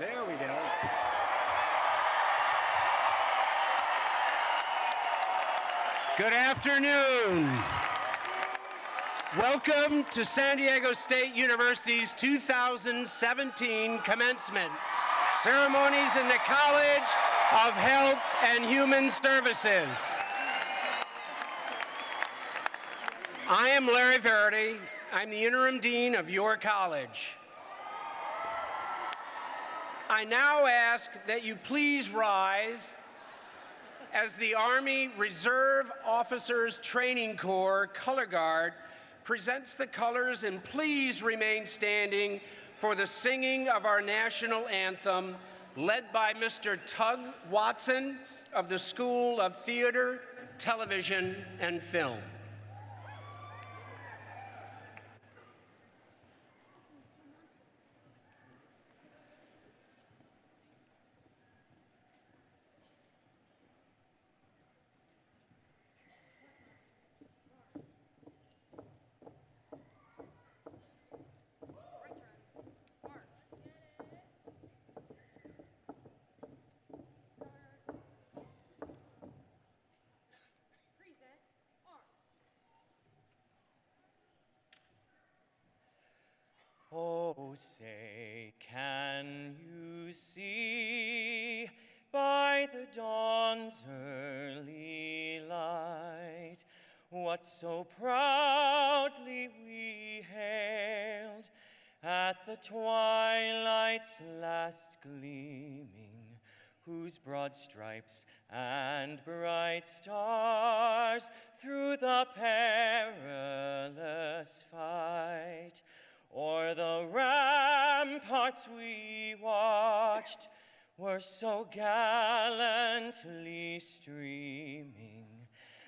There we go. Good afternoon. Welcome to San Diego State University's 2017 commencement ceremonies in the College of Health and Human Services. I am Larry Verity. I'm the interim dean of your college. I now ask that you please rise as the Army Reserve Officers Training Corps Color Guard presents the colors and please remain standing for the singing of our national anthem led by Mr. Tug Watson of the School of Theater, Television, and Film. Oh, say, can you see? By the dawn's early light what so proudly we hailed at the twilight's last gleaming, whose broad stripes and bright stars through the perilous fight O'er the ramparts we watched were so gallantly streaming,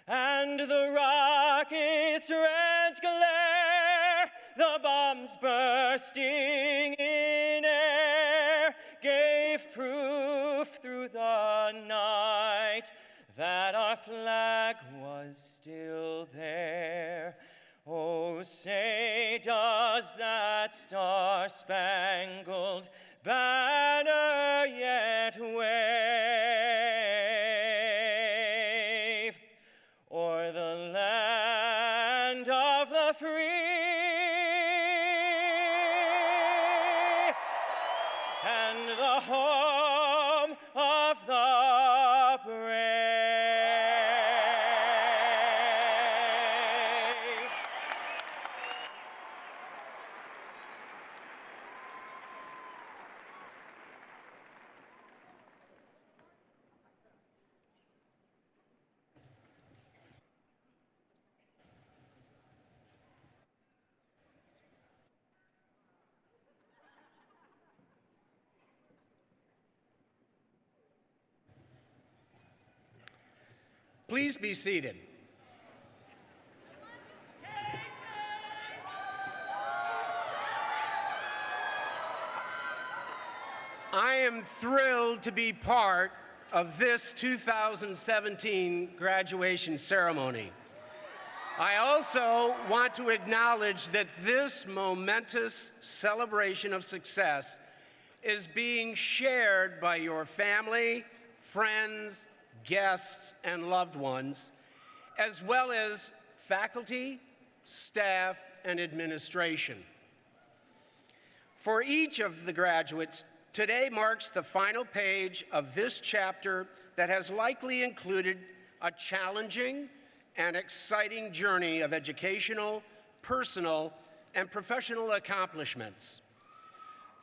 and the rockets' red glare, the bombs bursting in air, gave proof through the night that our flag was still there. Oh, say, does that star-spangled banner yet be part of this 2017 graduation ceremony. I also want to acknowledge that this momentous celebration of success is being shared by your family, friends, guests, and loved ones, as well as faculty, staff, and administration. For each of the graduates, today marks the final page of this chapter that has likely included a challenging and exciting journey of educational, personal, and professional accomplishments.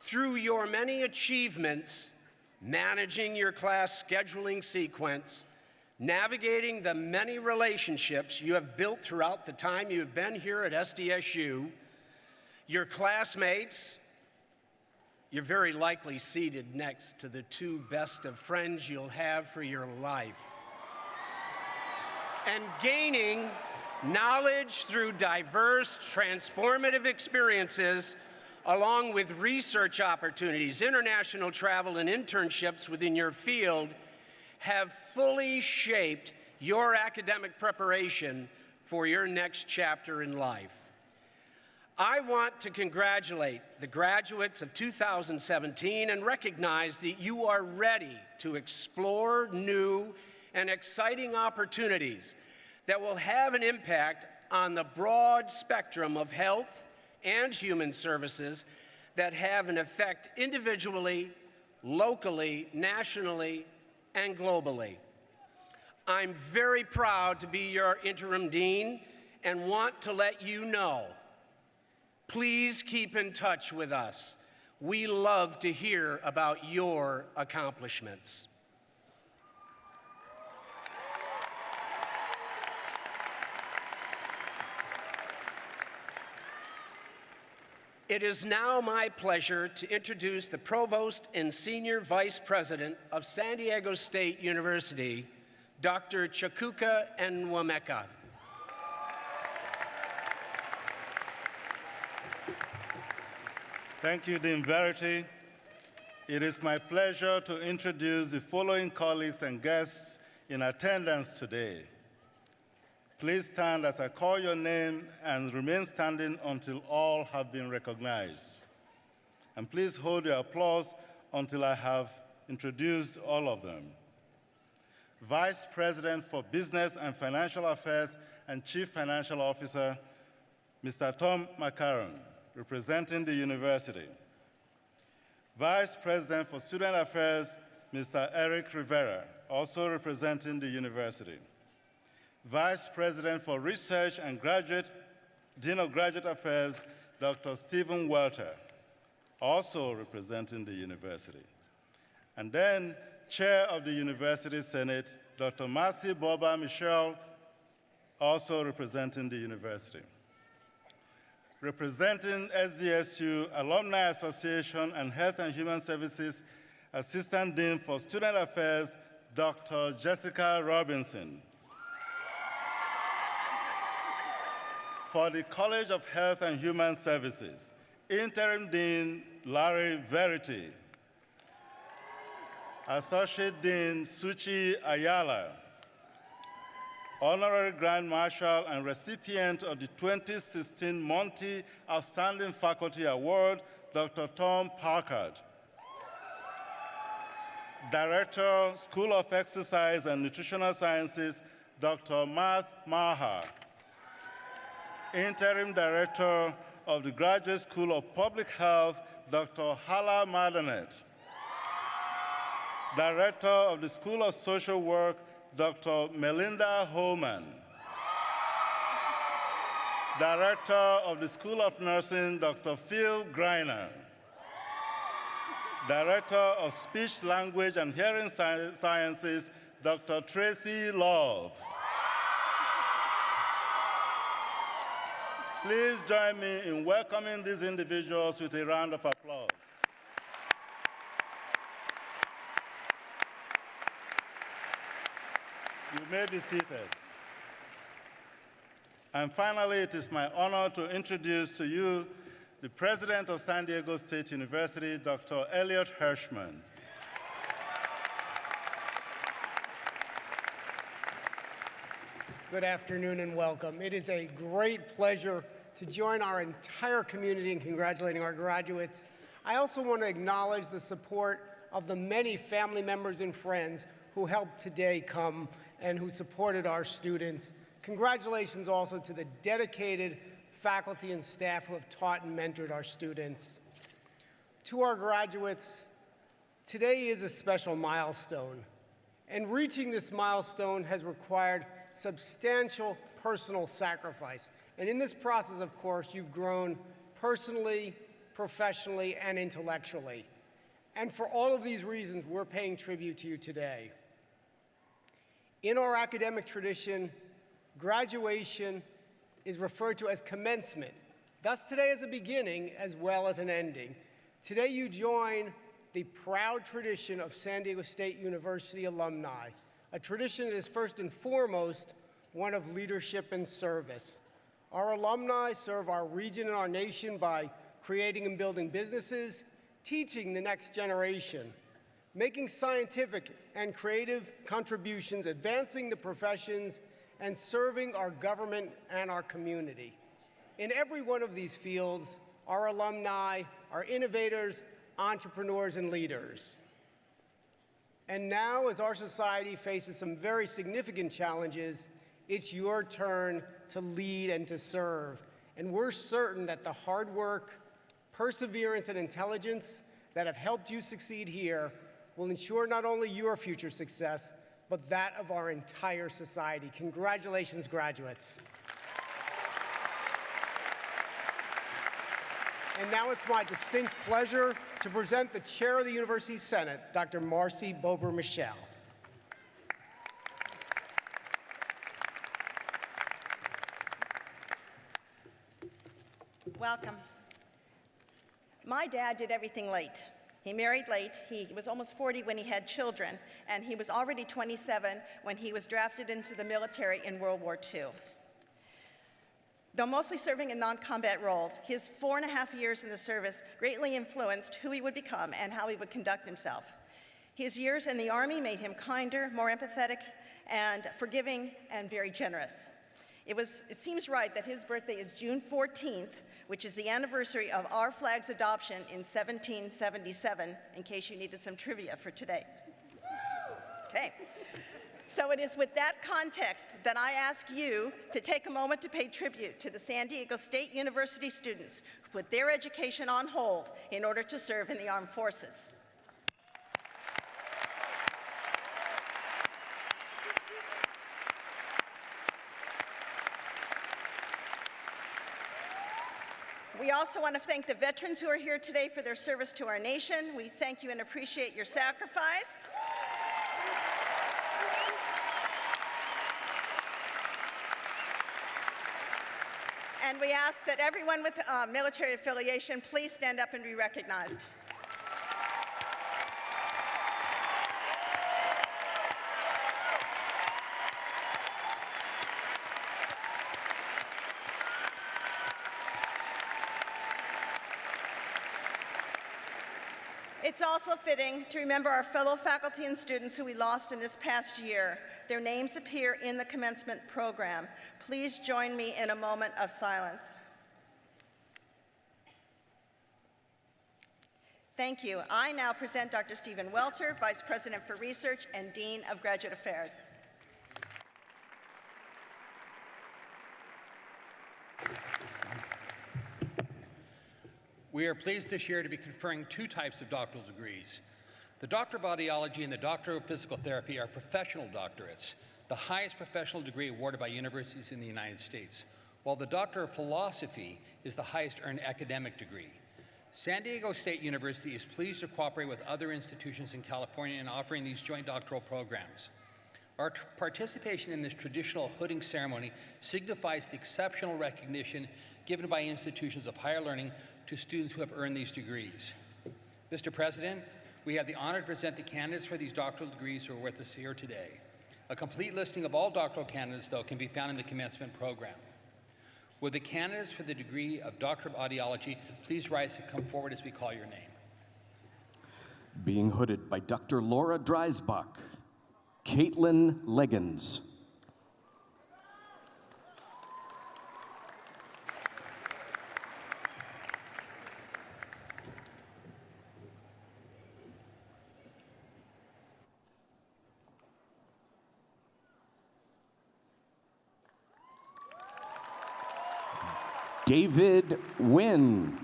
Through your many achievements, managing your class scheduling sequence, navigating the many relationships you have built throughout the time you have been here at SDSU, your classmates, you're very likely seated next to the two best of friends you'll have for your life. And gaining knowledge through diverse, transformative experiences, along with research opportunities, international travel, and internships within your field, have fully shaped your academic preparation for your next chapter in life. I want to congratulate the graduates of 2017 and recognize that you are ready to explore new and exciting opportunities that will have an impact on the broad spectrum of health and human services that have an effect individually, locally, nationally, and globally. I'm very proud to be your interim dean and want to let you know please keep in touch with us. We love to hear about your accomplishments. It is now my pleasure to introduce the Provost and Senior Vice President of San Diego State University, Dr. Chukuka Enwemeka. Thank you, Dean Verity. It is my pleasure to introduce the following colleagues and guests in attendance today. Please stand as I call your name and remain standing until all have been recognized. And please hold your applause until I have introduced all of them. Vice President for Business and Financial Affairs and Chief Financial Officer, Mr. Tom McCarron, representing the university. Vice President for Student Affairs, Mr. Eric Rivera, also representing the university. Vice President for Research and Graduate, Dean of Graduate Affairs, Dr. Stephen Welter, also representing the university. And then Chair of the University Senate, Dr. Marcy Bober-Michel, also representing the university. Representing SDSU Alumni Association and Health and Human Services Assistant Dean for Student Affairs, Dr. Jessica Robinson. For the College of Health and Human Services, Interim Dean Larry Verity. Associate Dean Suchi Ayala, Honorary Grand Marshal and recipient of the 2016 Monty Outstanding Faculty Award, Dr. Tom Packard. Director, School of Exercise and Nutritional Sciences, Dr. Math Maha. Interim Director of the Graduate School of Public Health, Dr. Hala Madanat. Director of the School of Social Work, Dr. Melinda Hohman. Director of the School of Nursing, Dr. Phil Greiner. Director of Speech, Language, and Hearing Sci- Sciences, Dr. Tracy Love. Please join me in welcoming these individuals with a round of applause. You may be seated. And finally, it is my honor to introduce to you the President of San Diego State University, Dr. Elliot Hirschman. Good afternoon and welcome. It is a great pleasure to join our entire community in congratulating our graduates. I also want to acknowledge the support of the many family members and friends who helped today come and who supported our students. Congratulations also to the dedicated faculty and staff who have taught and mentored our students. To our graduates, today is a special milestone. And reaching this milestone has required substantial personal sacrifice. And in this process, of course, you've grown personally, professionally, and intellectually. And for all of these reasons, we're paying tribute to you today. In our academic tradition, graduation is referred to as commencement. Thus, today is a beginning as well as an ending. Today, you join the proud tradition of San Diego State University alumni, a tradition that is first and foremost one of leadership and service. Our alumni serve our region and our nation by creating and building businesses, teaching the next generation, making scientific and creative contributions, advancing the professions, and serving our government and our community. In every one of these fields, our alumni are innovators, entrepreneurs, and leaders. And now, as our society faces some very significant challenges, it's your turn to lead and to serve. And we're certain that the hard work, perseverance, and intelligence that have helped you succeed here will ensure not only your future success, but that of our entire society. Congratulations, graduates. And now it's my distinct pleasure to present the Chair of the University Senate, Dr. Marcy Bober-Michel. Welcome. My dad did everything late. He married late. He was almost 40 when he had children, and he was already 27 when he was drafted into the military in World War II. Though mostly serving in non combat roles, his four and a half years in the service greatly influenced who he would become and how he would conduct himself. His years in the Army made him kinder, more empathetic, and forgiving, and very generous. It, was, it seems right that his birthday is June 14th, which is the anniversary of our flag's adoption in 1777, in case you needed some trivia for today. Okay. So it is with that context that I ask you to take a moment to pay tribute to the San Diego State University students who put their education on hold in order to serve in the armed forces. We also want to thank the veterans who are here today for their service to our nation. We thank you and appreciate your sacrifice. And we ask that everyone with uh, military affiliation please stand up and be recognized. It's also fitting to remember our fellow faculty and students who we lost in this past year. Their names appear in the commencement program. Please join me in a moment of silence. Thank you. I now present Dr. Stephen Welter, Vice President for Research and Dean of Graduate Affairs. We are pleased this year to be conferring two types of doctoral degrees. The Doctor of Audiology and the Doctor of Physical Therapy are professional doctorates, the highest professional degree awarded by universities in the United States, while the Doctor of Philosophy is the highest earned academic degree. San Diego State University is pleased to cooperate with other institutions in California in offering these joint doctoral programs. Our participation in this traditional hooding ceremony signifies the exceptional recognition given by institutions of higher learning to students who have earned these degrees. Mr. President, we have the honor to present the candidates for these doctoral degrees who are with us here today. A complete listing of all doctoral candidates, though, can be found in the commencement program. Will the candidates for the degree of Doctor of Audiology please rise and come forward as we call your name? Being hooded by Dr. Laura Dreisbach, Caitlin Leggins, David Wynn.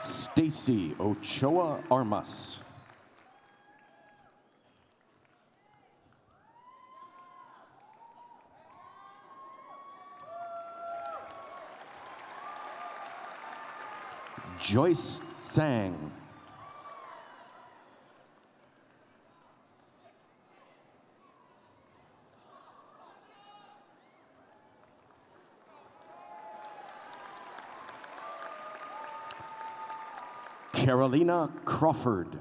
Stacy Ochoa Armas. Joyce Sang. Carolina Crawford.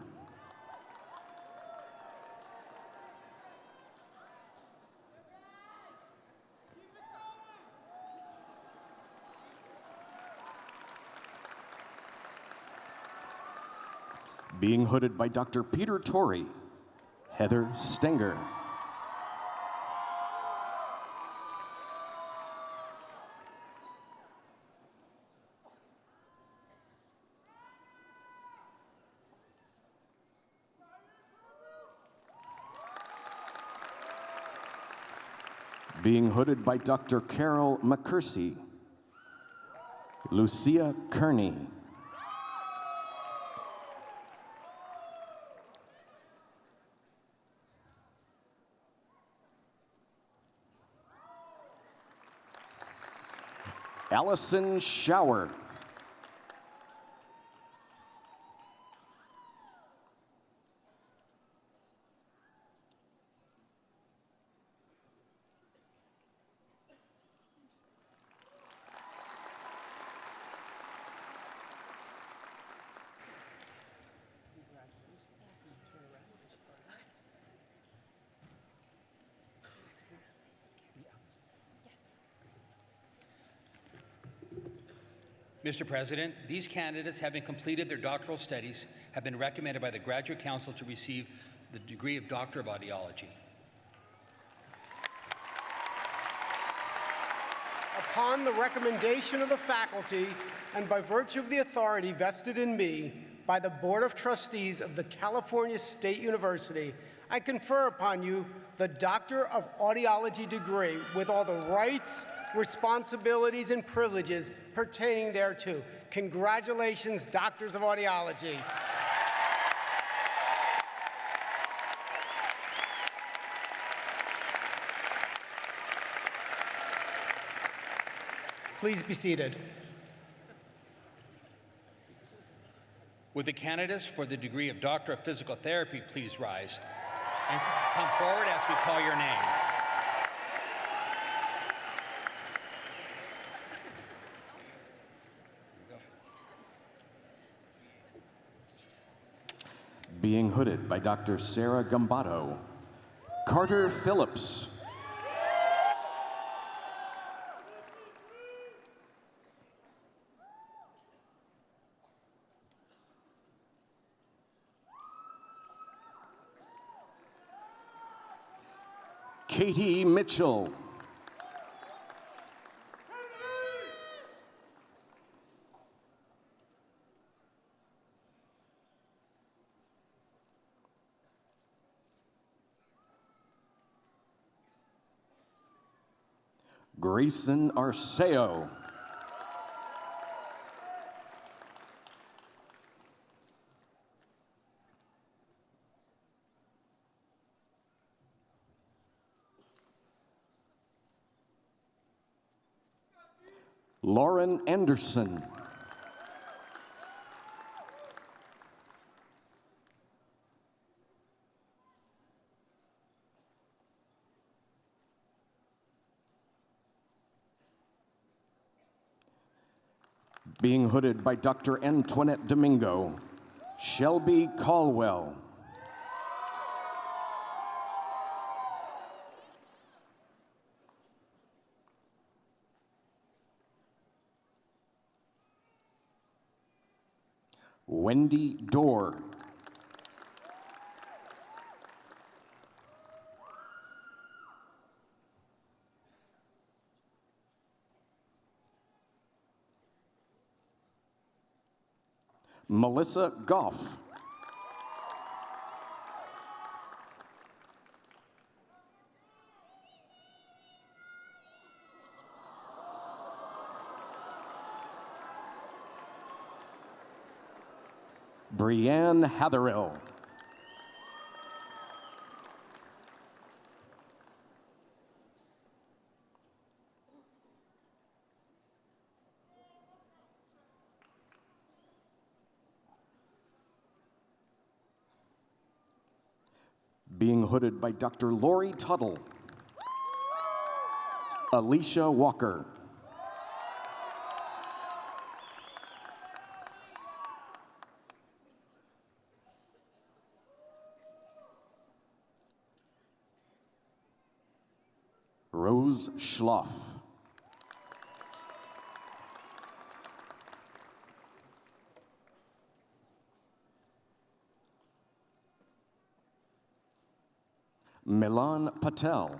Being hooded by Dr. Peter Torre, Heather Stenger. Being hooded by Dr. Carol Mackersie, Lucia Kearney. Allison Shower. Mr. President, these candidates, having completed their doctoral studies, have been recommended by the Graduate Council to receive the degree of Doctor of Audiology. Upon the recommendation of the faculty and by virtue of the authority vested in me by the Board of Trustees of the California State University, I confer upon you the Doctor of Audiology degree with all the rights, responsibilities, and privileges pertaining thereto. Congratulations, Doctors of Audiology. Please be seated. Would the candidates for the degree of Doctor of Physical Therapy please rise and come forward as we call your name? Being hooded by Dr. Sarah Gombatto, Carter Phillips. Katie Mitchell. Grayson Arceo. Lauren Anderson. Being hooded by Dr. Antoinette Domingo, Shelby Caldwell. Wendy Dorr. Melissa Goff. Brianne Hatherill. Being hooded by Dr. Lori Tuttle. Alicia Walker. Schloff. Milan Patel.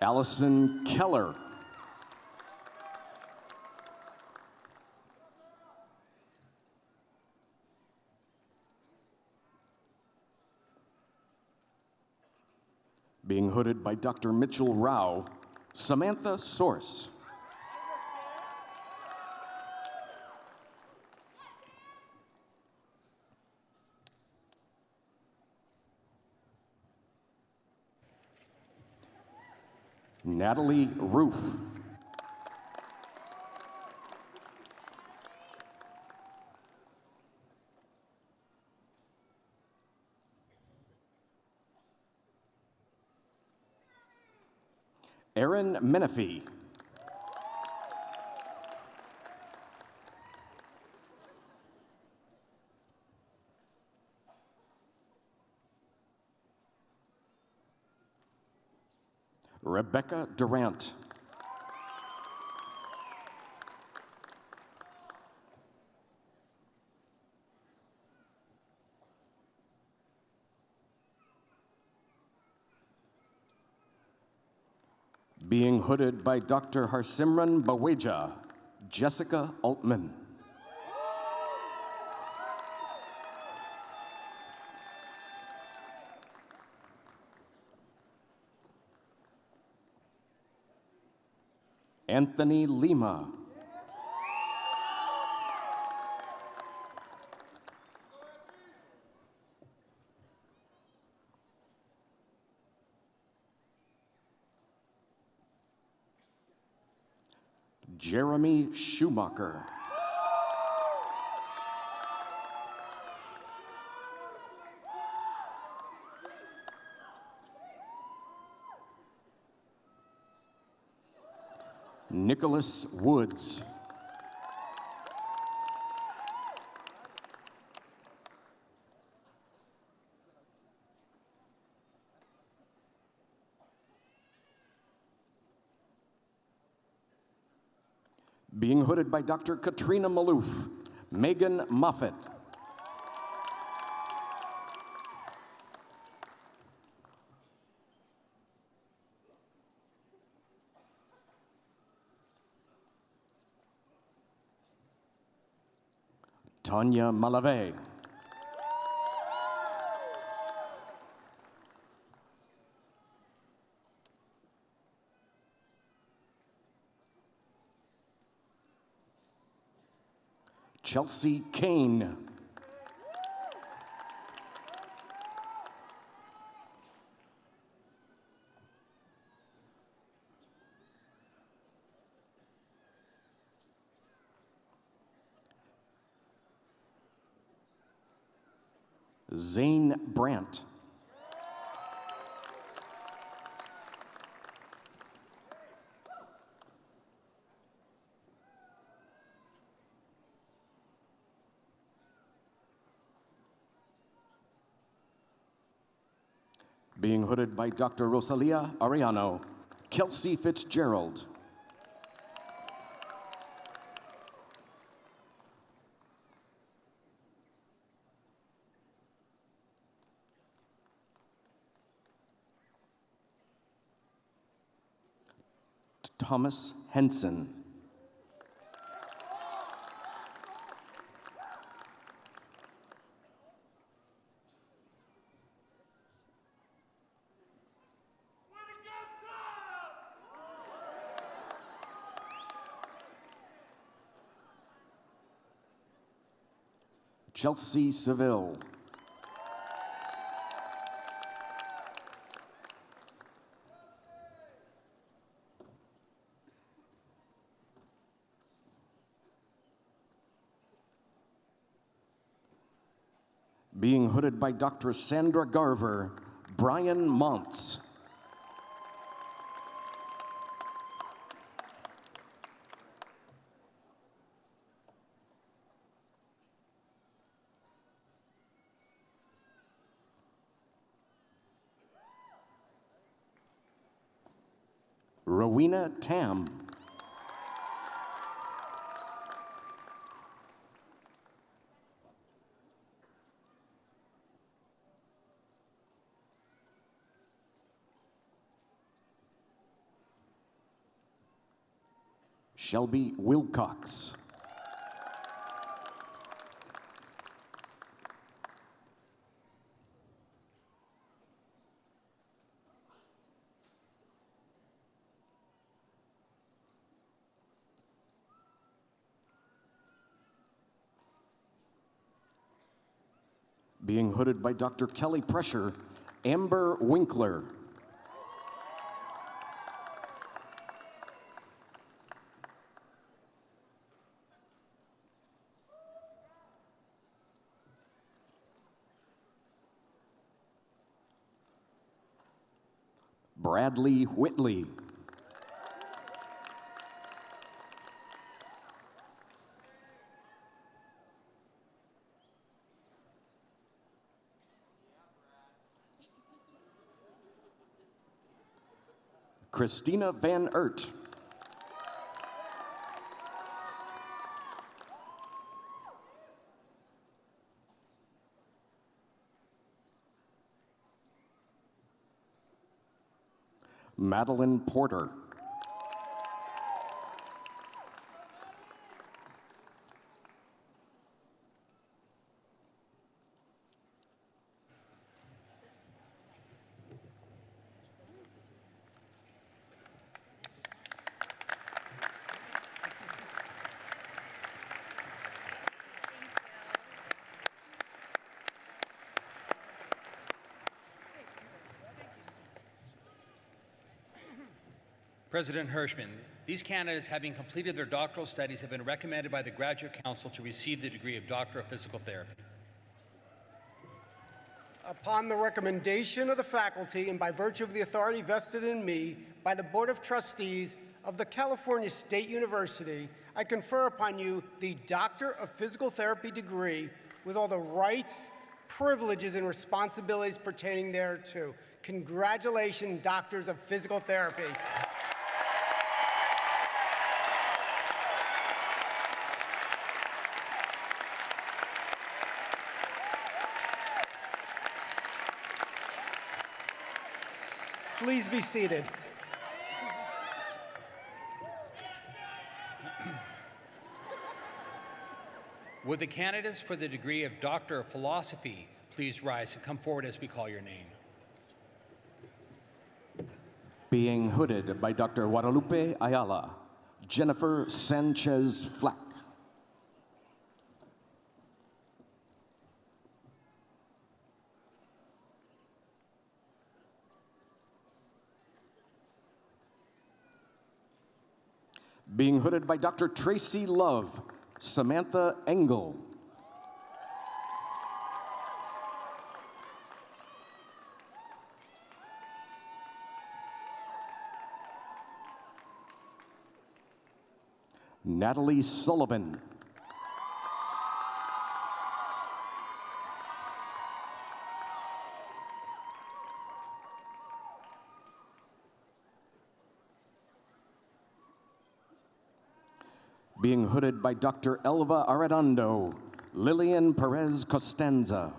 Allison Keller. Being hooded by Dr. Mitchell Rauh, Samantha Source. Natalie Roof. Aaron Menifee. Rebecca Durant. Being hooded by Dr. Harsimran Baweja, Jessica Altman. Anthony Lima. Jeremy Schumacher. Nicholas Woods. Being hooded by Dr. Katrina Maluf, Megan Moffett. Tanya Malave. Chelsea Kane. Zane Brandt. Being hooded by Dr. Rosalia Ariano, Kelsey Fitzgerald. Thomas Henson. Chelsea Seville. Being hooded by Dr. Sandra Garver, Brian Montz. Rowena Tam. Shelby Wilcox. Being hooded by Dr. Kelly Pressure, Amber Winkler. Bradley Whitley. Christina Van Ert. Madeline Porter. President Hirschman, these candidates, having completed their doctoral studies, have been recommended by the Graduate Council to receive the degree of Doctor of Physical Therapy. Upon the recommendation of the faculty and by virtue of the authority vested in me by the Board of Trustees of the California State University, I confer upon you the Doctor of Physical Therapy degree with all the rights, privileges, and responsibilities pertaining thereto. Congratulations, Doctors of Physical Therapy. Please be seated. Would the candidates for the degree of Doctor of Philosophy please rise and come forward as we call your name? Being hooded by Dr. Guadalupe Ayala, Jennifer Sanchez Flack. Being hooded by Dr. Tracy Love, Samantha Engel. Natalie Sullivan. Being hooded by Dr. Elva Arredondo, Lillian Perez Costanza.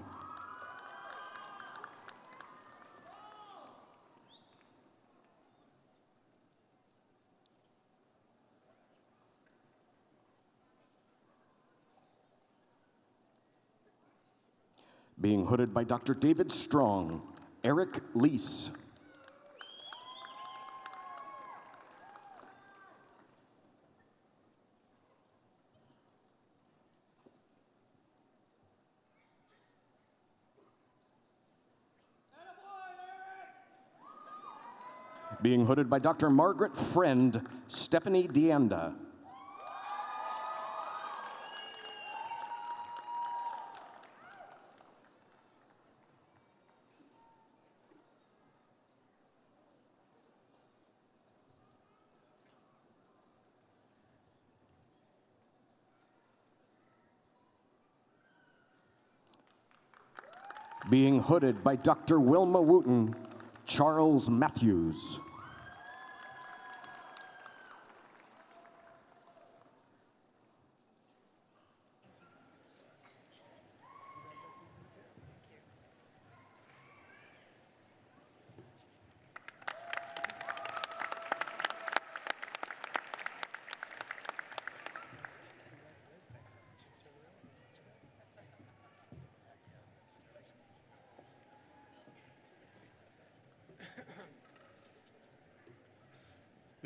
Being hooded by Dr. David Strong, Eric Lease. Being hooded by Dr. Margaret Friend, Stephanie Deanda. Being hooded by Dr. Wilma Wooten, Charles Matthews.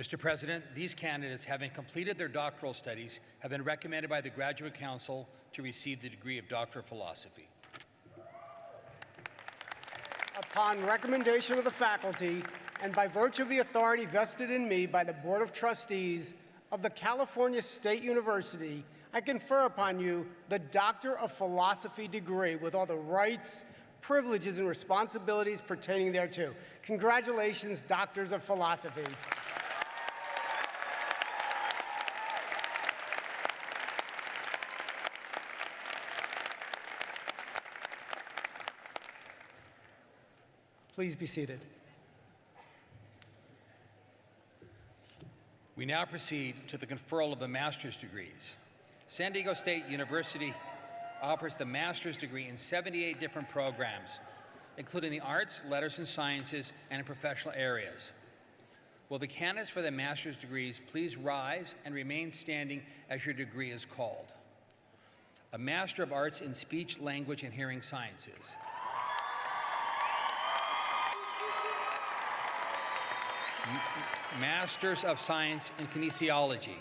Mr. President, these candidates, having completed their doctoral studies, have been recommended by the Graduate Council to receive the degree of Doctor of Philosophy. Upon recommendation of the faculty and by virtue of the authority vested in me by the Board of Trustees of the California State University, I confer upon you the Doctor of Philosophy degree with all the rights, privileges, and responsibilities pertaining thereto. Congratulations, Doctors of Philosophy. Please be seated. We now proceed to the conferral of the master's degrees. San Diego State University offers the master's degree in 78 different programs, including the arts, letters, and sciences, and in professional areas. Will the candidates for the master's degrees please rise and remain standing as your degree is called? A Master of Arts in Speech, Language, and Hearing Sciences. Masters of Science in Kinesiology.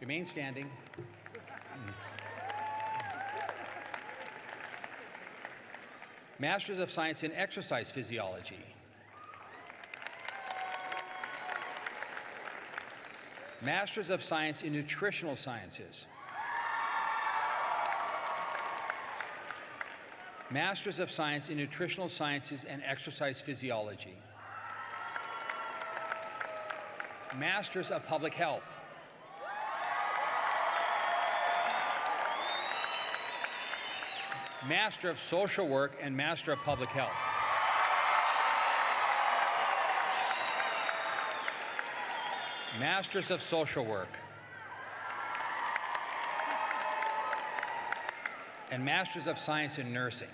Remain standing. Masters of Science in Exercise Physiology. Masters of Science in Nutritional Sciences. Masters of Science in Nutritional Sciences and Exercise Physiology. Masters of Public Health. Master of Social Work and Master of Public Health. Masters of Social Work. And Masters of Science in Nursing.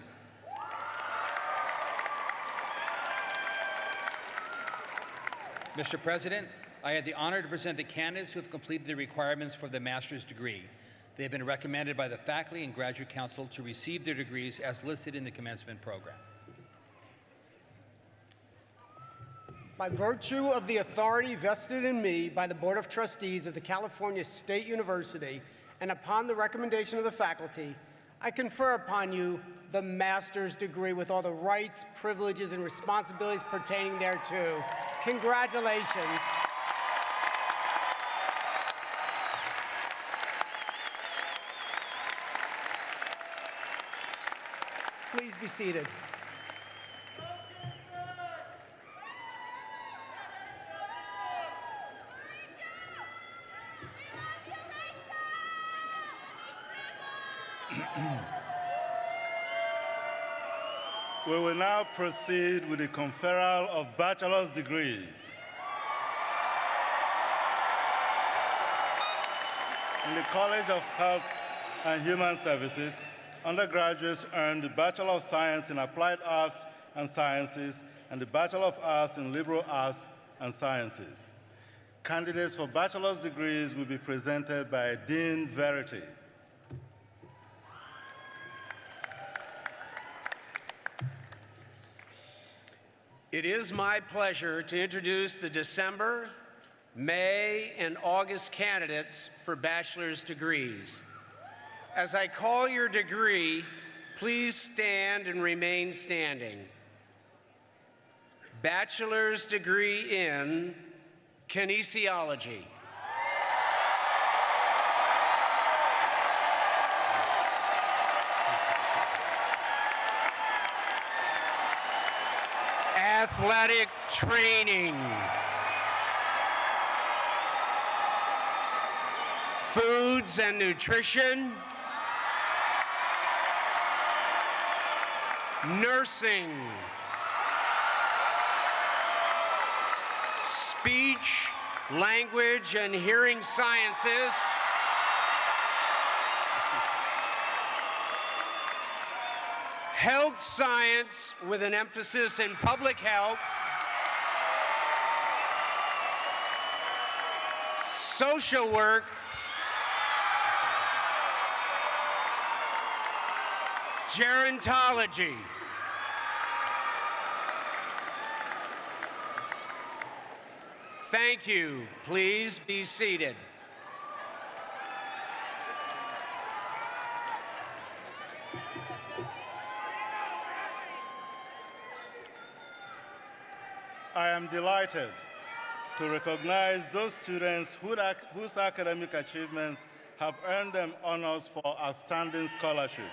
Mr. President, I had the honor to present the candidates who have completed the requirements for the master's degree. They have been recommended by the faculty and graduate council to receive their degrees as listed in the commencement program. By virtue of the authority vested in me by the Board of Trustees of the California State University and upon the recommendation of the faculty, I confer upon you the master's degree with all the rights, privileges, and responsibilities pertaining thereto. Congratulations. Seated. We will now proceed with the conferral of bachelor's degrees. In the College of Health and Human Services, undergraduates earn the Bachelor of Science in Applied Arts and Sciences and the Bachelor of Arts in Liberal Arts and Sciences. Candidates for bachelor's degrees will be presented by Dean Verity. It is my pleasure to introduce the December, May, and August candidates for bachelor's degrees. As I call your degree, please stand and remain standing. Bachelor's degree in kinesiology. Athletic training. Foods and nutrition. Nursing. Speech, language, and hearing sciences. Health science with an emphasis in public health. Social work. Gerontology. Thank you. Please be seated. I am delighted to recognize those students whose academic achievements have earned them honors for outstanding scholarship.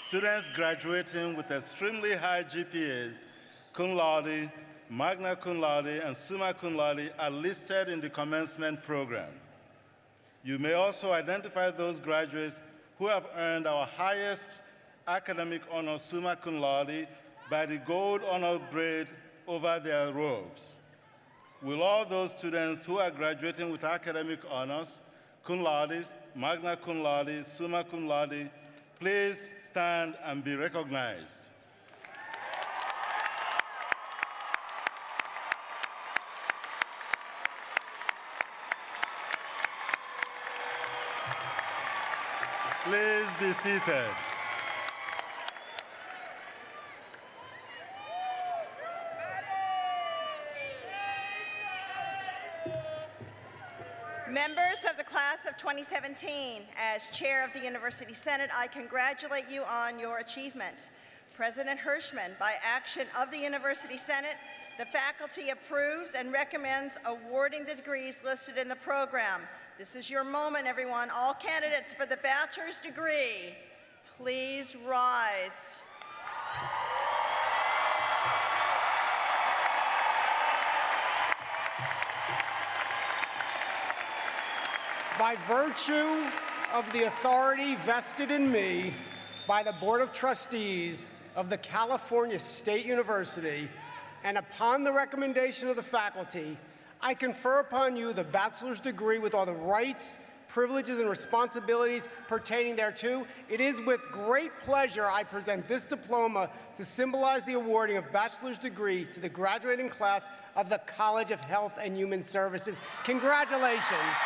Students graduating with extremely high GPAs, cum laude, magna cum laude, and summa cum laude are listed in the commencement program. You may also identify those graduates who have earned our highest academic honor, summa cum laude, by the gold honor braid over their robes. Will all those students who are graduating with academic honors, cum laude, magna cum laude, summa cum laude, please stand and be recognized? Please be seated. Members of the class of 2017, as chair of the University Senate, I congratulate you on your achievement. President Hirshman, by action of the University Senate, the faculty approves and recommends awarding the degrees listed in the program. This is your moment, everyone. All candidates for the bachelor's degree, please rise. By virtue of the authority vested in me by the Board of Trustees of the California State University, and upon the recommendation of the faculty, I confer upon you the bachelor's degree with all the rights, privileges, and responsibilities pertaining thereto. It is with great pleasure I present this diploma to symbolize the awarding of bachelor's degree to the graduating class of the College of Health and Human Services. Congratulations.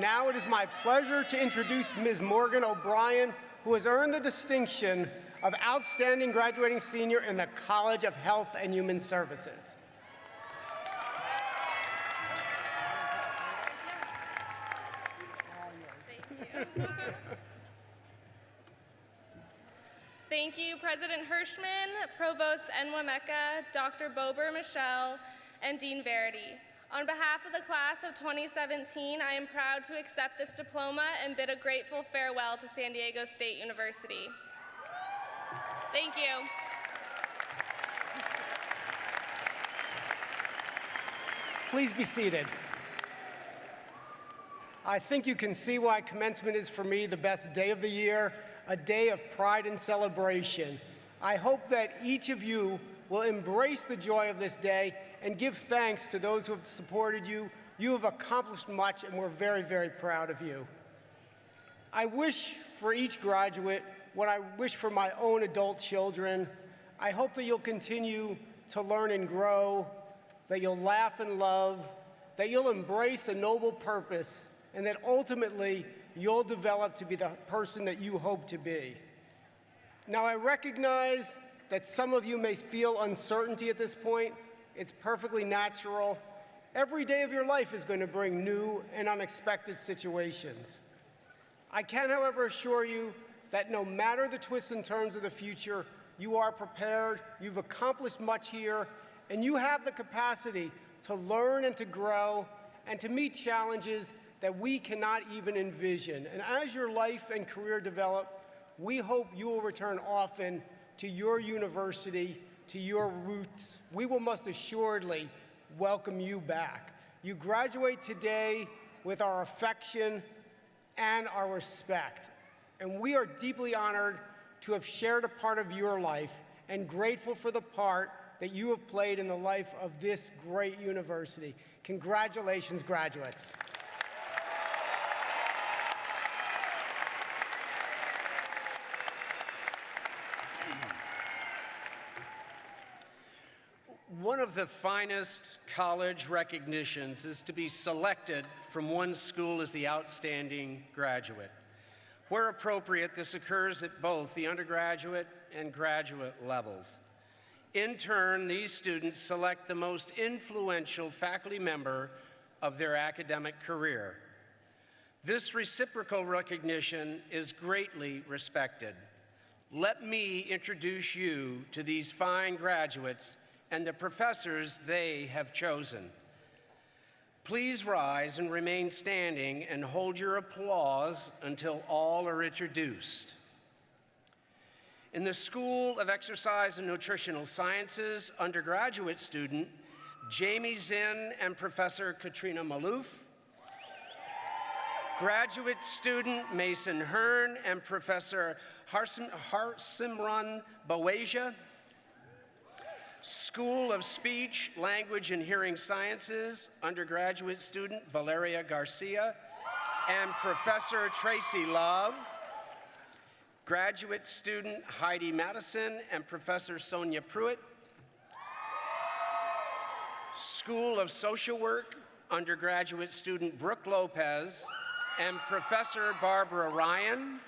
Now it is my pleasure to introduce Ms. Morgan O'Brien, who has earned the distinction of Outstanding Graduating Senior in the College of Health and Human Services. Thank you, Thank you, President Hirshman, Provost Enwemeka, Dr. Bober-Michel, and Dean Verity. On behalf of the class of 2017, I am proud to accept this diploma and bid a grateful farewell to San Diego State University. Thank you. Please be seated. I think you can see why commencement is for me the best day of the year, a day of pride and celebration. I hope that each of you will embrace the joy of this day and give thanks to those who have supported you. You have accomplished much, and we're very, very proud of you. I wish for each graduate what I wish for my own adult children. I hope that you'll continue to learn and grow, that you'll laugh and love, that you'll embrace a noble purpose, and that ultimately you'll develop to be the person that you hope to be. Now, I recognize that some of you may feel uncertainty at this point. It's perfectly natural. Every day of your life is going to bring new and unexpected situations. I can, however, assure you that no matter the twists and turns of the future, you are prepared, you've accomplished much here, and you have the capacity to learn and to grow and to meet challenges that we cannot even envision. And as your life and career develop, we hope you will return often to your university, to your roots. We will most assuredly welcome you back. You graduate today with our affection and our respect. And we are deeply honored to have shared a part of your life and grateful for the part that you have played in the life of this great university. Congratulations, graduates. One of the finest college recognitions is to be selected from one school as the outstanding graduate. Where appropriate, this occurs at both the undergraduate and graduate levels. In turn, these students select the most influential faculty member of their academic career. This reciprocal recognition is greatly respected. Let me introduce you to these fine graduates and the professors they have chosen. Please rise and remain standing and hold your applause until all are introduced. In the School of Exercise and Nutritional Sciences, undergraduate student Jamie Zinn and Professor Katrina Maluf. Graduate student Mason Hearn and Professor Harsim- Harsimran Baweja. School of Speech, Language, and Hearing Sciences, undergraduate student Valeria Garcia and Professor Tracy Love. Graduate student Heidi Madison and Professor Sonia Pruitt. School of Social Work, undergraduate student Brooke Lopez and Professor Barbara Ryan.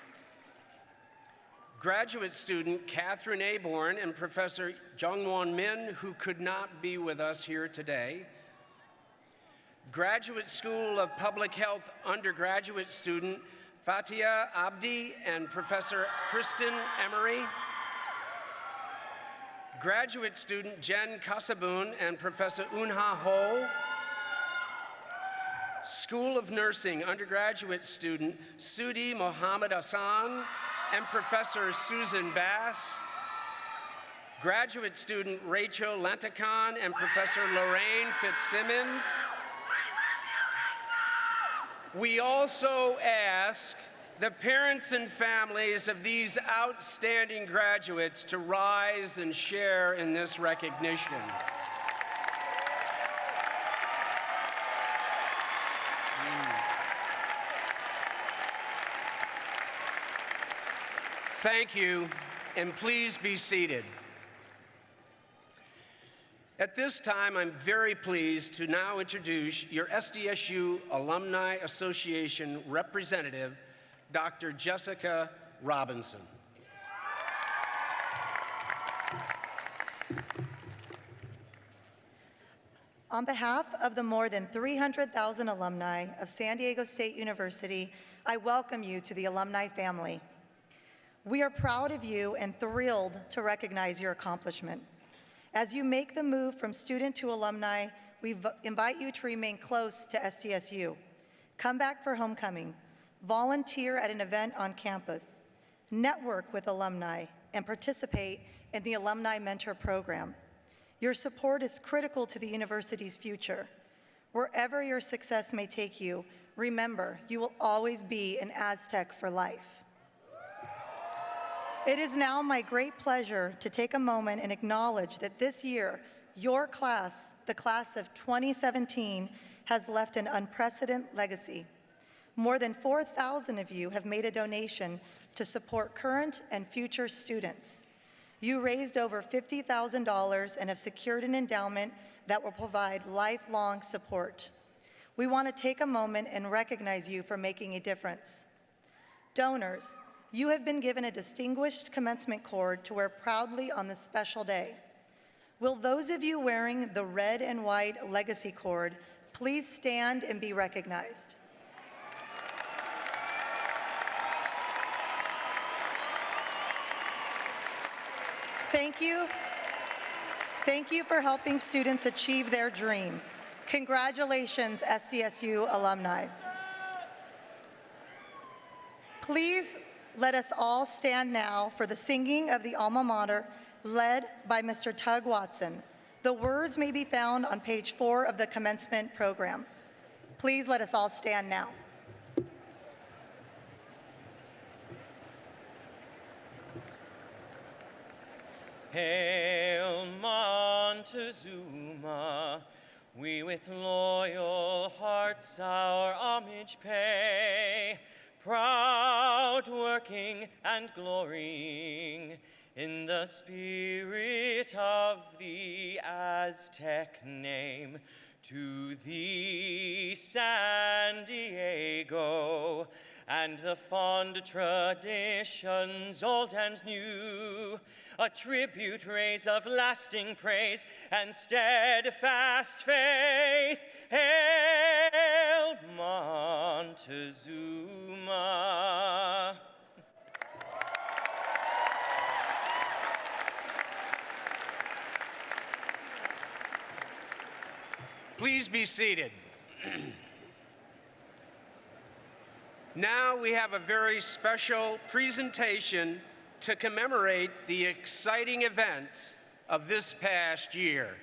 Graduate student Catherine Aborn and Professor Jungwon Min, who could not be with us here today. Graduate School of Public Health undergraduate student Fatia Abdi and Professor Kristen Emery. Graduate student Jen Kasabun and Professor Unha Ho. School of Nursing undergraduate student Sudi Mohammed Hassan and Professor Susan Bass. Graduate student Rachel Lantakan and Professor Lorraine Fitzsimmons. We also ask the parents and families of these outstanding graduates to rise and share in this recognition. Thank you, and please be seated. At this time, I'm very pleased to now introduce your SDSU Alumni Association representative, Dr. Jessica Robinson. On behalf of the more than 300,000 alumni of San Diego State University, I welcome you to the alumni family. We are proud of you and thrilled to recognize your accomplishment. As you make the move from student to alumni, we invite you to remain close to SDSU. Come back for homecoming, volunteer at an event on campus, network with alumni, and participate in the Alumni Mentor Program. Your support is critical to the university's future. Wherever your success may take you, remember you will always be an Aztec for life. It is now my great pleasure to take a moment and acknowledge that this year, your class, the class of 2017, has left an unprecedented legacy. More than 4,000 of you have made a donation to support current and future students. You raised over $50,000 and have secured an endowment that will provide lifelong support. We want to take a moment and recognize you for making a difference. Donors, you have been given a distinguished commencement cord to wear proudly on this special day. Will those of you wearing the red and white legacy cord please stand and be recognized? Thank you. Thank you for helping students achieve their dream. Congratulations, SDSU alumni. Please let us all stand now for the singing of the alma mater led by Mr. Tug Watson. The words may be found on page four of the commencement program. Please let us all stand now. Hail Montezuma, we with loyal hearts our homage pay, proud working and glorying in the spirit of the Aztec name. To thee, San Diego, and the fond traditions old and new, a tribute raise of lasting praise and steadfast faith. Hail Montezuma. Please be seated. now we have a very special presentation to commemorate the exciting events of this past year.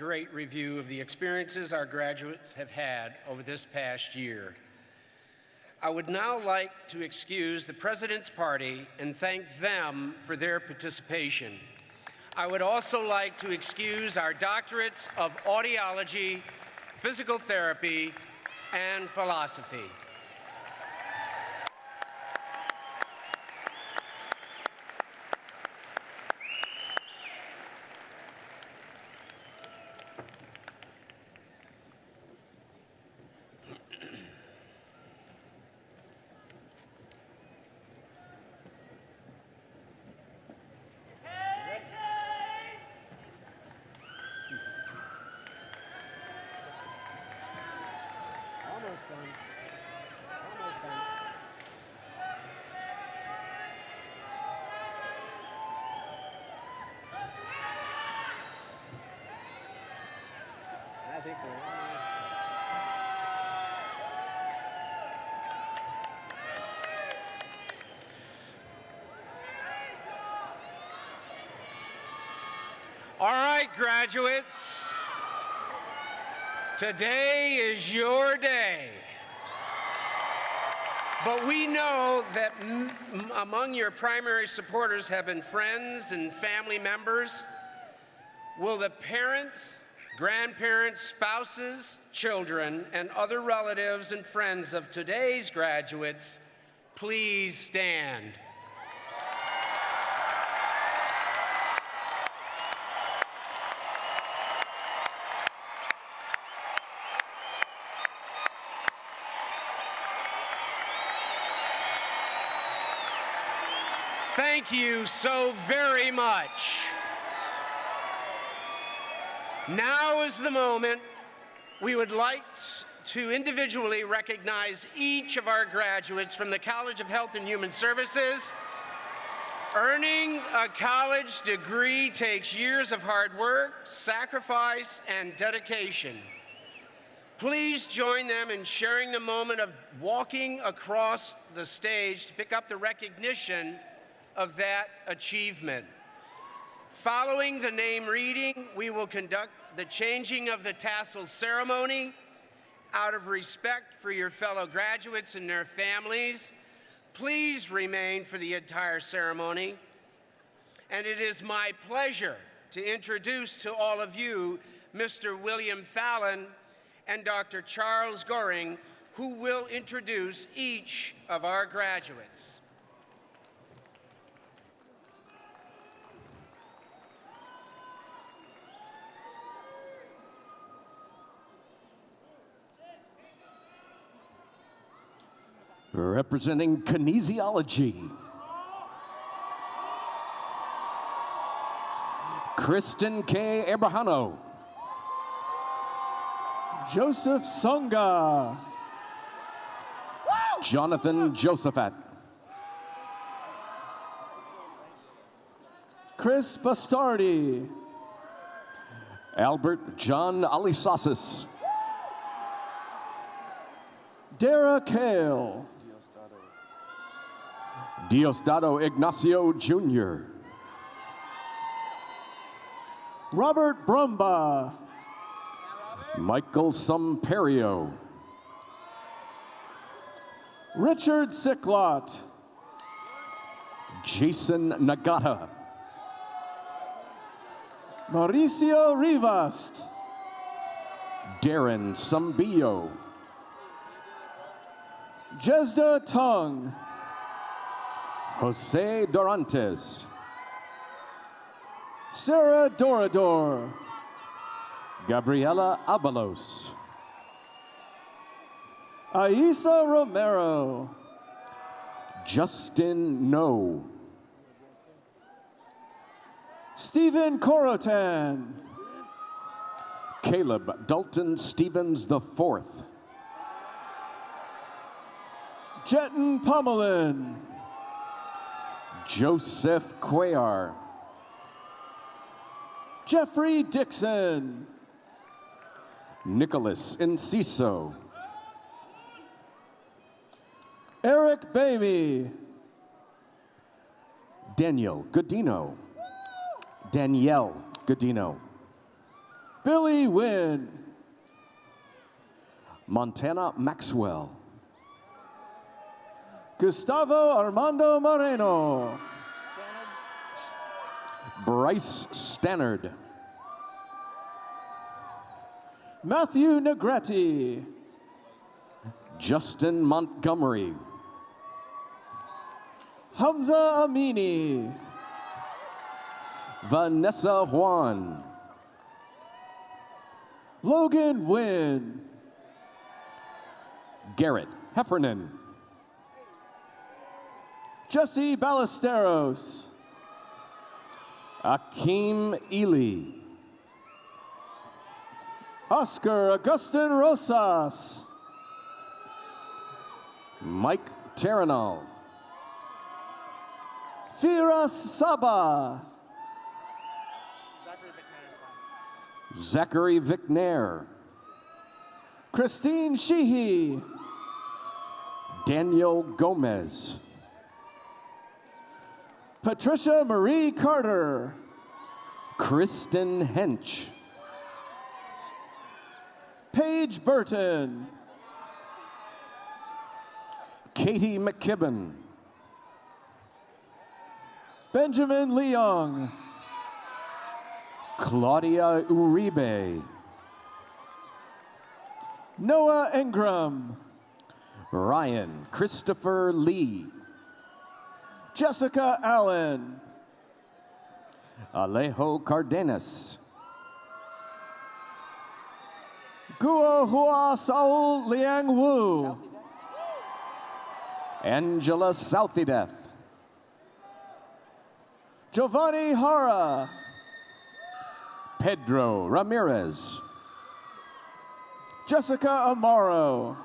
Great review of the experiences our graduates have had over this past year. I would now like to excuse the President's Party and thank them for their participation. I would also like to excuse our doctorates of audiology, physical therapy, and philosophy. Almost done. Almost done. I think we're almost. All right, graduates. Today is your day. But we know that among your primary supporters have been friends and family members. Will the parents, grandparents, spouses, children, and other relatives and friends of today's graduates please stand? Thank you so very much. Now is the moment we would like to individually recognize each of our graduates from the College of Health and Human Services. Earning a college degree takes years of hard work, sacrifice, and dedication. Please join them in sharing the moment of walking across the stage to pick up the recognition of that achievement. Following the name reading, we will conduct the changing of the tassels ceremony. Out of respect for your fellow graduates and their families, please remain for the entire ceremony. And it is my pleasure to introduce to all of you Mr. William Fallon and Dr. Charles Goring, who will introduce each of our graduates. Representing kinesiology, Kristen K. Abrahano. Joseph Songa. Jonathan Josephat. Chris Bastardi. Albert John Alisasis. Dara Kale. Diosdado Ignacio Jr. Robert Brumba. Michael Sumperio. Richard Sicklot. Jason Nagata. Mauricio Rivas. Darren Sumbillo. Jesda Tung. Jose Dorantes. Sarah Dorador. Gabriela Abalos. Aisa Romero. Justin No. Stephen Corotan. Caleb Dalton Stevens IV. Jeton Pomelin. Joseph Cuellar. Jeffrey Dixon. Nicholas Enciso. Eric Baby. Daniel Godino. Danielle Godino. Billy Wynn. Montana Maxwell. Gustavo Armando Moreno. Bryce Stannard. Matthew Negretti. Justin Montgomery. Hamza Amini. Vanessa Juan. Logan Wynn. Garrett Heffernan. Jesse Ballesteros. Akeem Ely. Oscar Augustin Rosas. Mike Terranal. Firas Saba. Zachary Vicknair. Christine Sheehy. Daniel Gomez. Patricia Marie Carter. Kristen Hench. Paige Burton. Katie McKibben. Benjamin Leong. Claudia Uribe. Noah Ingram. Ryan Christopher Lee. Jessica Allen. Alejo Cardenas. Guo Hua Saul Liang Wu. Angela Southydeth. Giovanni Hara. Pedro Ramirez. Jessica Amaro.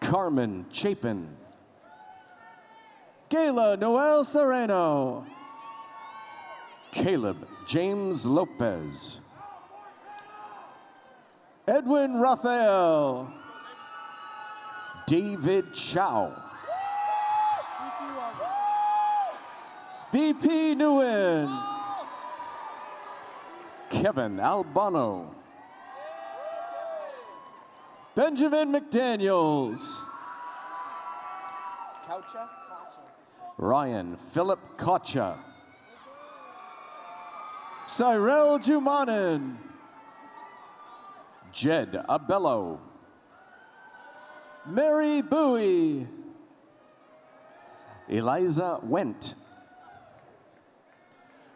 Carmen Chapin. Gayla Noel Sereno. Caleb James Lopez. Edwin Raphael. David Chow. BP Nguyen. Kevin Albano. Benjamin McDaniels. Ryan Philip Kocha. Cyril Jumanin. Jed Abello. Mary Bowie. Eliza Went.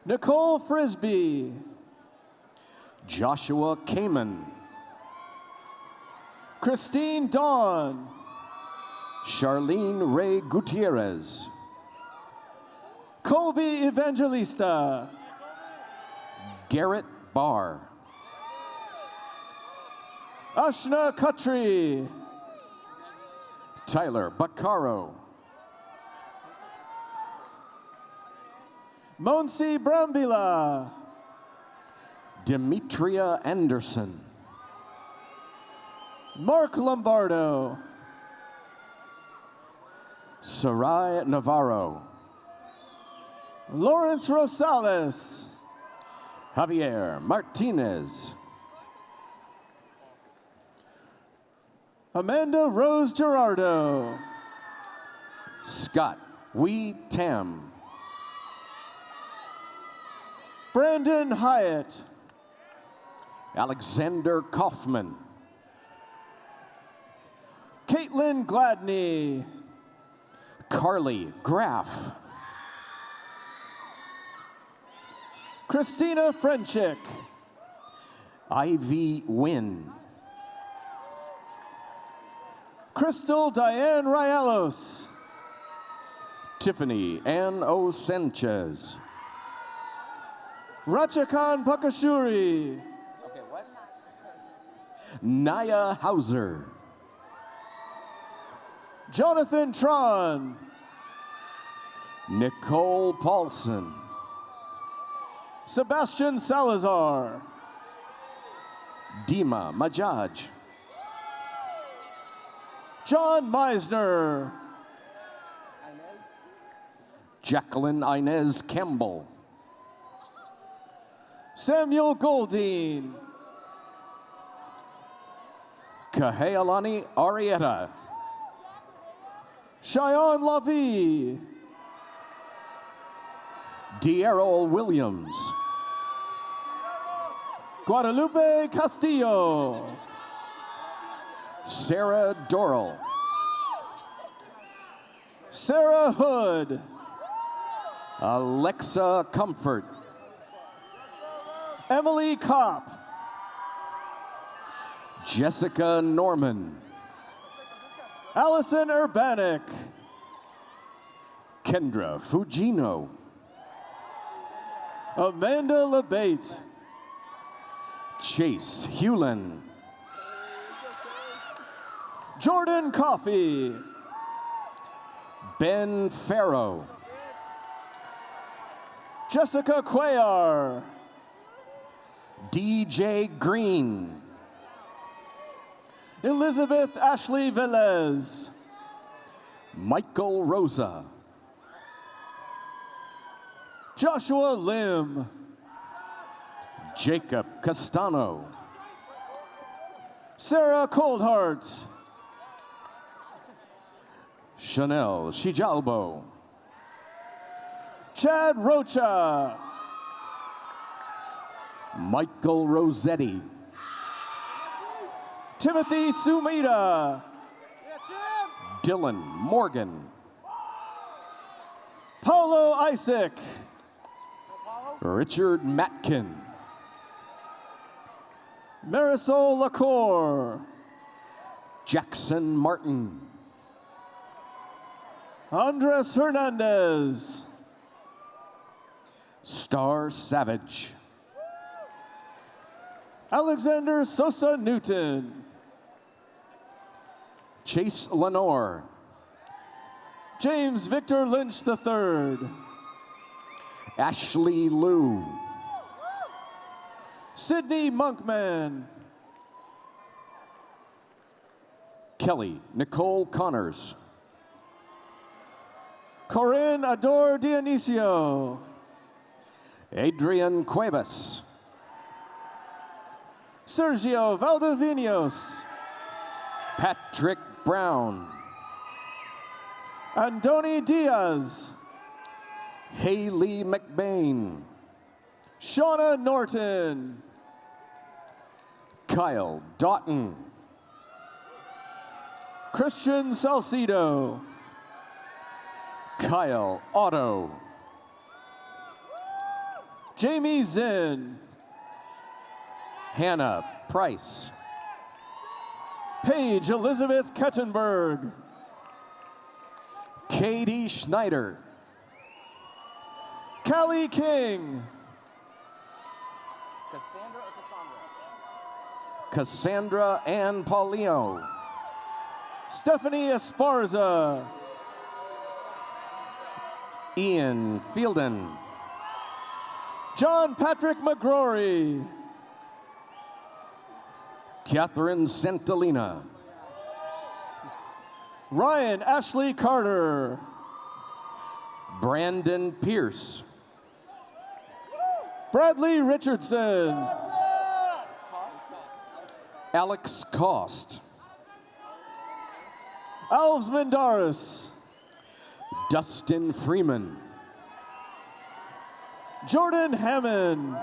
Nicole Frisbee. Joshua Kamen. Christine Dawn. Charlene Ray Gutierrez. Colby Evangelista. Garrett Barr. Ashna Khatri. Tyler Baccaro. Monsi Brambila. Demetria Anderson. Mark Lombardo. Sarai Navarro. Lawrence Rosales. Javier Martinez. Amanda Rose Gerardo. Scott Wee Tam. Brandon Hyatt. Alexander Kaufman. Caitlin Gladney. Carly Graff. Christina Frenchick. Ivy Wynn. Crystal Diane Rielos. Tiffany Ann O. Sanchez. Rachakan Pakashuri. Naya Hauser. Jonathan Tron. Nicole Paulson. Sebastian Salazar. Dima Majaj. John Meisner. Jacqueline Inez Campbell. Samuel Goldine. Kahealani Arietta. Cheyenne Lavie. D'Errol Williams. Guadalupe Castillo. Sarah Dorrell. Sarah Hood. Alexa Comfort. Emily Kopp. Jessica Norman. Allison Urbanic. Kendra Fugino. Amanda LeBate. Chase Hewlin. Jordan Coffey. Ben Farrow. Jessica Cuellar. DJ Green. Elizabeth Ashley Velez. Michael Rosa. Joshua Lim. Jacob Castano. Sarah Coldheart. Chanel Shijalbo. Chad Rocha. Michael Rossetti. Timothy Sumida. Dylan Morgan. Paulo Isaac. Richard Matkin. Marisol Lacour. Jackson Martin. Andres Hernandez. Star Savage. Alexander Sosa Newton. Chase Lenore. James Victor Lynch III. Ashley Liu. Sydney Monkman. Kelly Nicole Connors. Corinne Ador Dionisio. Adrian Cuevas. Sergio Valdovinos. Patrick Brown. Andoni Diaz. Haley McBain. Shauna Norton. Kyle Doughton. Christian Salcido. Kyle Otto. Jamie Zinn. Hannah Price. Paige Elizabeth Kettenberg. Katie Schneider. Callie King. Cassandra Cassandra Ann Paulino. Stephanie Esparza. Ian Fielden. John Patrick McGrory. Catherine Santalina. Ryan Ashley Carter. Brandon Pierce. Bradley Richardson. Alex Cost. Alves Mendaris. Dustin Freeman. Jordan Hammond.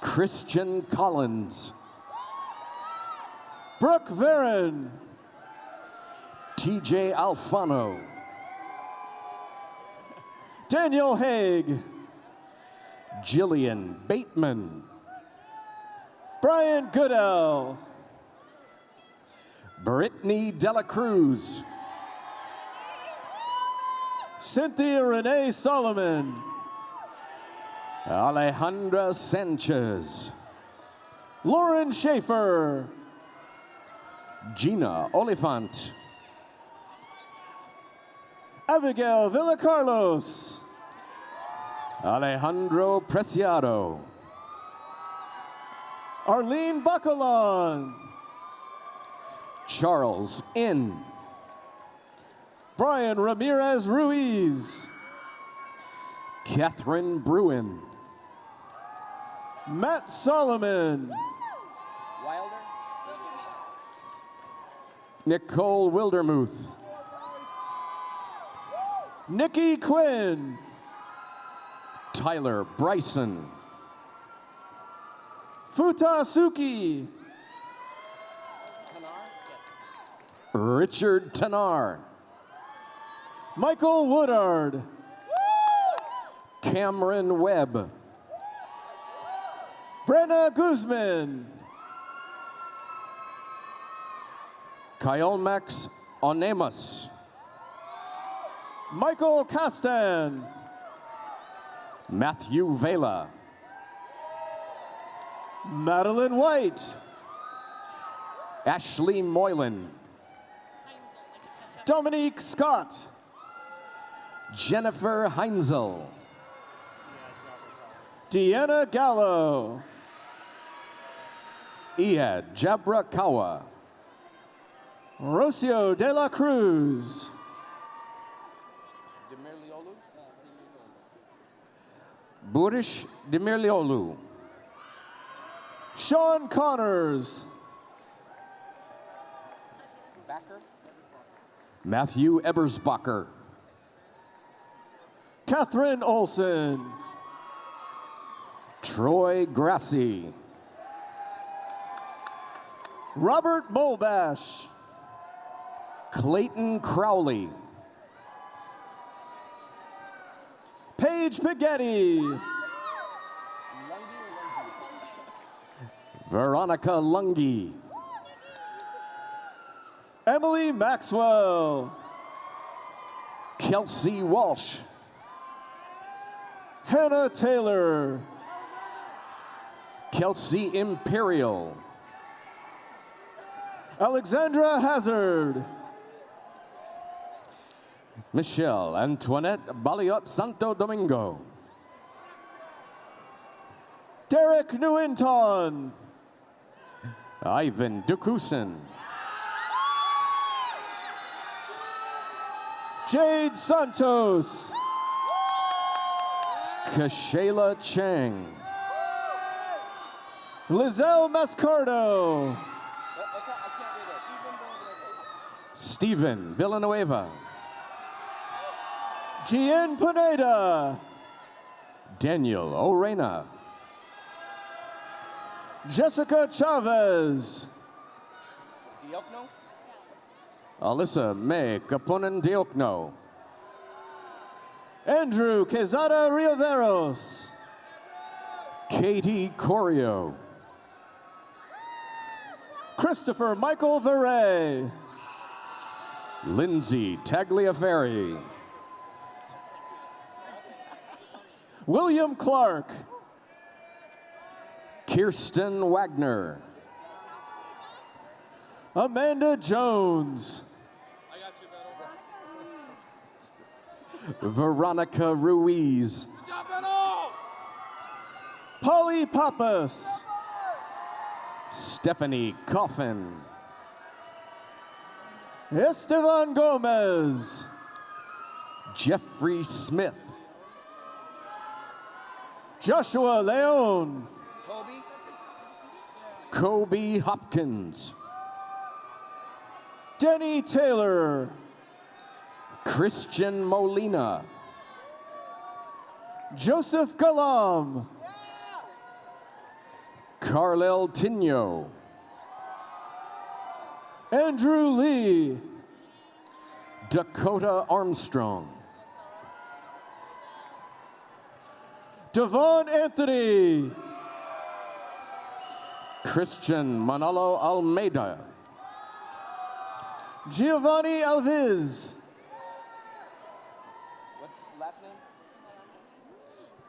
Christian Collins. Brooke Varon. TJ Alfano. Daniel Haig. Jillian Bateman. Brian Goodell. Brittany Dela Cruz. Cynthia Renee Solomon. Alejandra Sanchez. Lauren Schaefer. Gina Oliphant. Abigail Villacarlos. Alejandro Preciado. Arlene Bacalon. Charles N. Brian Ramirez Ruiz. Catherine Bruin. Matt Solomon. Nicole Wildermuth. Nikki Quinn. Tyler Bryson. Futa Suki. Richard Tanar. Michael Woodard. Cameron Webb. Brenna Guzman. Kyle Max Onemus. Michael Castan. Matthew Vela. Madeline White. Ashley Moylan. Dominique Scott. Jennifer Heinzel. Deanna Gallo. Iad Jabrakawa. Rocio de la Cruz. Burish Demirliolu. Sean Connors. Matthew Ebersbacher. Catherine Olson. Troy Grassi. Robert Molbash. Clayton Crowley. Paige Pighetti. Veronica Lungi. Emily Maxwell. Kelsey Walsh. Hannah Taylor. Kelsey Imperial. Alexandra Hazard. Michelle Antoinette Baliot Santo Domingo. Derek Newinton. Ivan Dukusin. Jade Santos. Kashayla Chang. Lizelle Mascardo. Stephen Villanueva. Gian Pineda. Daniel Orena. Jessica Chavez. Alyssa May Kapunan Diokno. Andrew Quezada Riveros. Katie Corio. Christopher Michael Veray. Lindsay Tagliaferri. William Clark. Kirsten Wagner. Amanda Jones. Veronica Ruiz. Polly Pappas. Stephanie Coffin. Esteban Gomez. Jeffrey Smith. Joshua Leon. Kobe Hopkins. Denny Taylor. Christian Molina. Joseph Galam. Carlel Tino. Andrew Lee. Dakota Armstrong. Devon Anthony. Christian Manalo Almeida. Giovanni Alviz.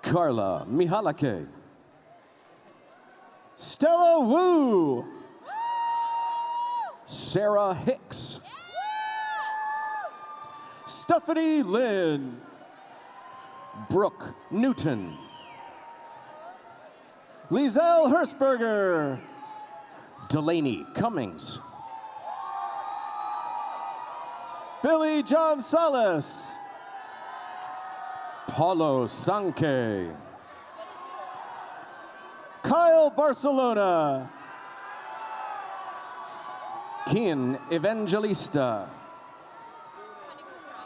Carla Mihalake. Stella Wu. Sarah Hicks. Stephanie Lynn. Brooke Newton. Lizelle Hertzberger. Delaney Cummings. Billy John Salas. Paulo Sanke. Kyle Barcelona. Kian Evangelista.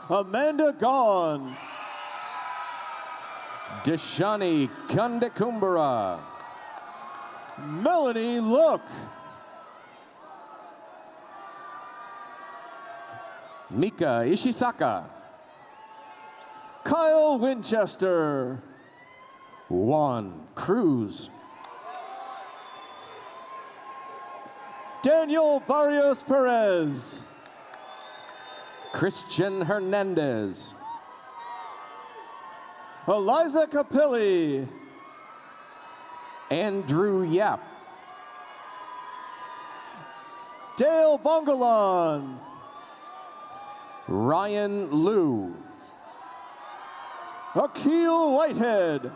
Amanda Gone. Deshani Kandekumbara. Melanie Look. Mika Ishisaka. Kyle Winchester. Juan Cruz. Daniel Barrios Perez. Christian Hernandez. Eliza Capilli. Andrew Yap. Dale Bongalon. Ryan Liu. Akil Whitehead.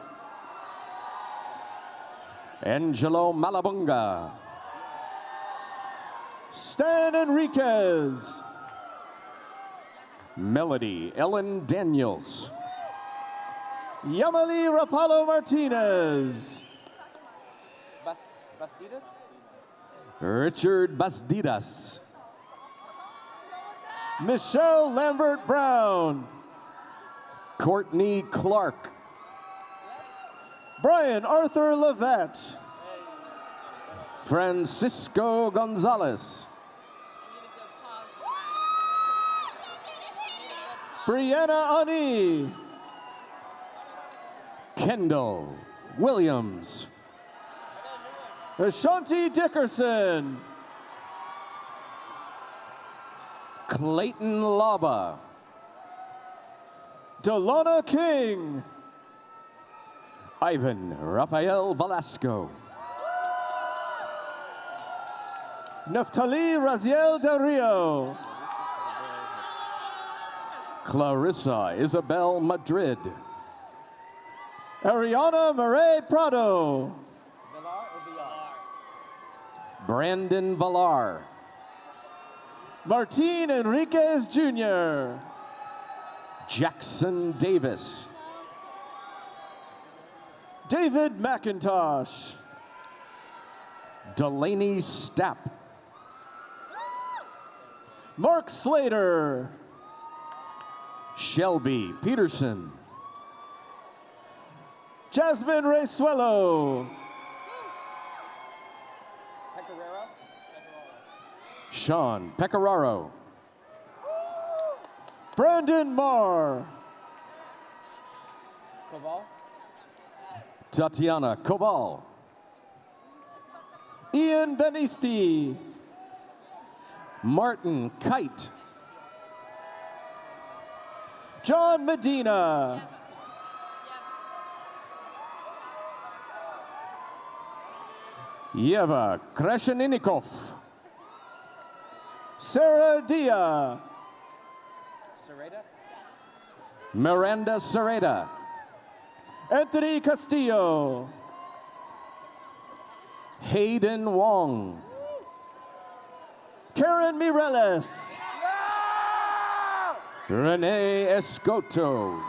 Angelo Malabunga. Stan Enriquez. Melody Ellen Daniels. Yamali Rapalo Martinez. Richard Bastidas. Michelle Lambert Brown. Courtney Clark. Brian Arthur Levette. Francisco Gonzalez. Brianna Ani. Kendall Williams. Ashanti Dickerson. Clayton Laba. Delana King. Ivan Rafael Velasco. Neftali Raziel Del Rio. Clarissa Isabel Madrid. Ariana Murray Prado. Brandon Villar. Martin Enriquez Jr. Jackson Davis. David McIntosh. Delaney Stapp. Mark Slater. Shelby Peterson. Jasmine Resuelo. Sean Pecoraro. Brandon Marr. Tatiana Koval. Ian Benisti. Martin Kite. John Medina. Yeva Kresheninikov. Sarah Dia. Miranda Sereda. Anthony Castillo. Hayden Wong. Karen Mireles. Renee Escoto.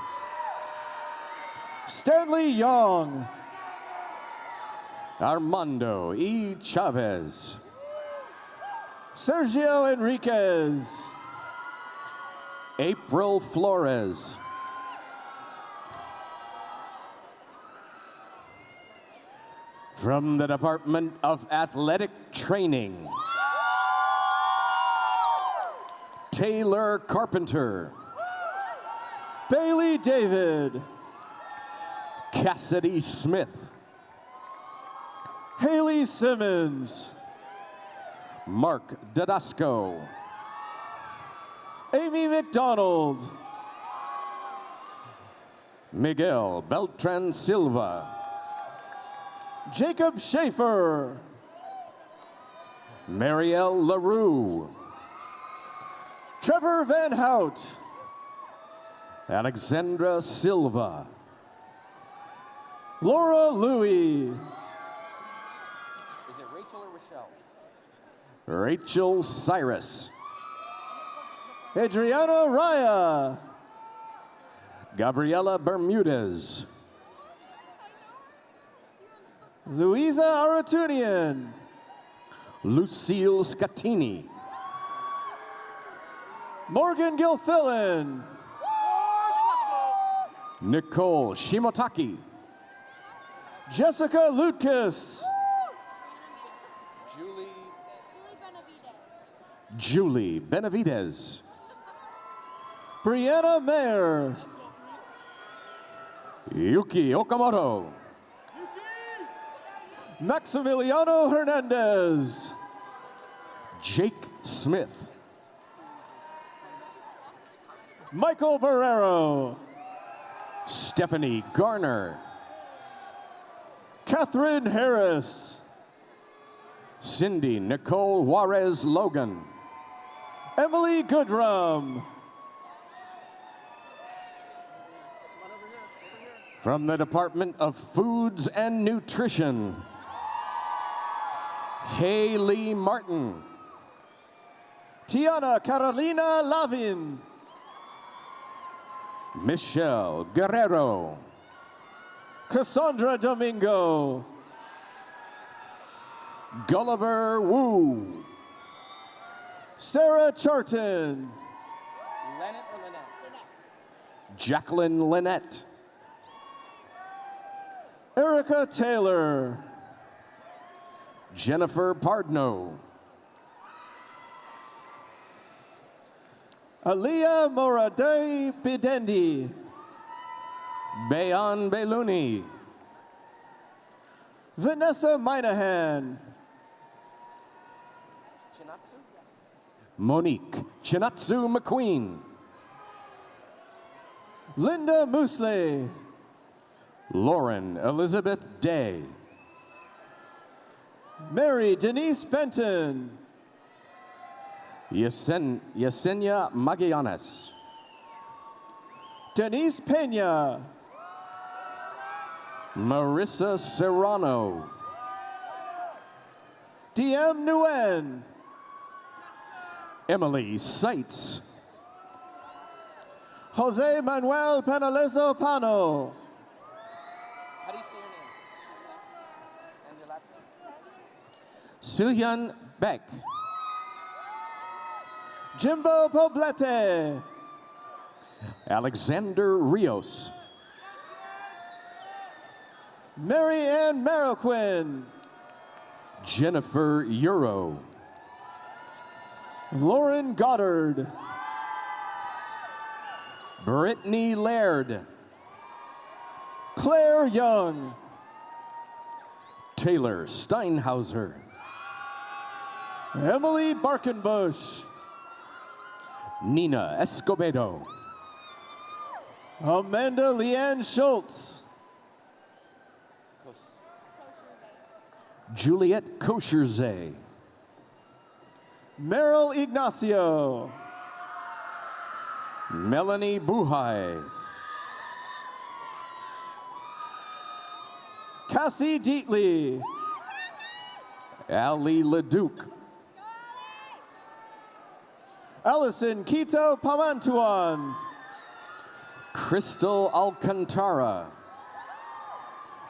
Stanley Young. Armando E. Chavez. Sergio Enriquez. April Flores. From the Department of Athletic Training, Taylor Carpenter, Bailey David. Cassidy Smith, Haley Simmons. Mark Dadasco, Amy McDonald. Miguel Beltran Silva, Jacob Schaefer. Marielle LaRue, Trevor Van Hout. Alexandra Silva, Laura Louie. Rachel Cyrus, Adriana Raya. Gabriela Bermudez, Louisa Aratunian. Lucille Scatini, Morgan Gilfillan. Nicole Shimotaki, Jessica Lutkus. Julie Benavides, Brianna Mayer. Yuki Okamoto, Maximiliano Hernandez. Jake Smith, Michael Barrero. Stephanie Garner, Catherine Harris. Cindy Nicole Juarez Logan, Emily Goodrum. from the Department of Foods and Nutrition, Haley Martin, Tiana Carolina Lavin. Michelle Guerrero, Cassandra Domingo. Gulliver Wu, Sarah Charton. Jacqueline Lynette, Erica Taylor. Jennifer Pardno, Aliyah Moradei Bidendi. Bayan Beluni, Vanessa Minahan. Monique Chinatsu McQueen, Linda Moosley. Lauren Elizabeth Day, Mary Denise Benton. Yesen, Yesenia Magallanes. Denise Pena. Marissa Serrano. DM Nguyen. Emily Seitz. Jose Manuel Penalezo Pano. Suhyun Beck. Jimbo Poblete. Alexander Rios. Mary Ann Marroquin. Jennifer Euro. Lauren Goddard. Brittany Laird. Claire Young. Taylor Steinhauser. Emily Barkenbush. Nina Escobedo. Amanda Leanne Schultz. Juliet Kosherze. Meryl Ignacio. Melanie Buhai. Cassie Deatley. Ali Leduc. Allison Quito Pamantuan. Crystal Alcantara.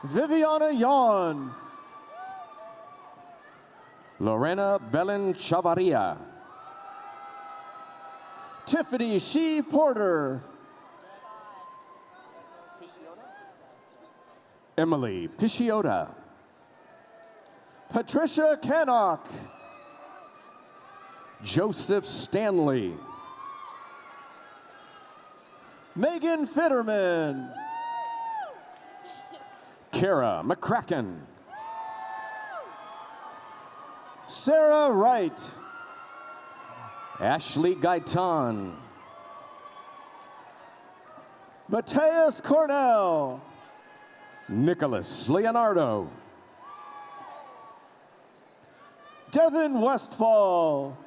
Viviana Yawn. Lorena Belen Chavaria. Tiffany Shee Porter. Emily Pisciota. Patricia Canock. Joseph Stanley. Megan Fitterman. Kara McCracken. Sarah Wright. Ashley Gaitan. Mateus Cornell. Nicholas Leonardo. Devin Westfall.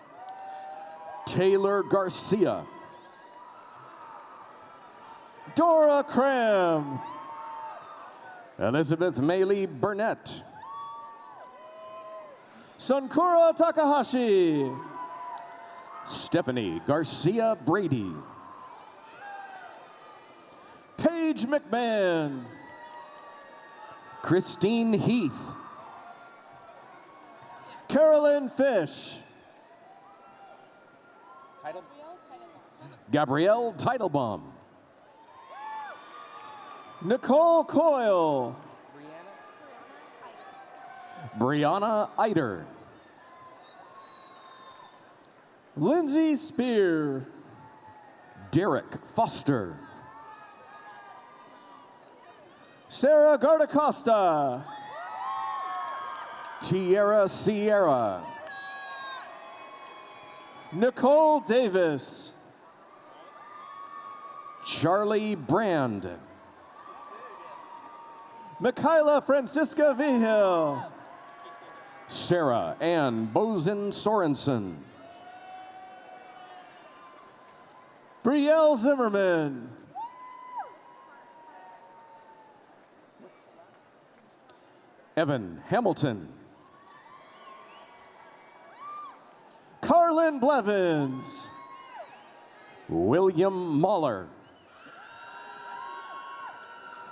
Taylor Garcia. Dora Cram. Elizabeth Maley Burnett. Sunkura Takahashi. Stephanie Garcia Brady. Paige McMahon. Christine Heath. Carolyn Fish. Gabrielle Teitelbaum. Nicole Coyle. Brianna Eider. Lindsay Spear. Derek Foster. Sarah Gardacosta. Tierra Sierra. Nicole Davis. Charlie Brand. Michaela Francisca Vigil. Sarah Ann Bozen Sorensen. Brielle Zimmerman. Evan Hamilton. Carlin Blevins. William Mahler.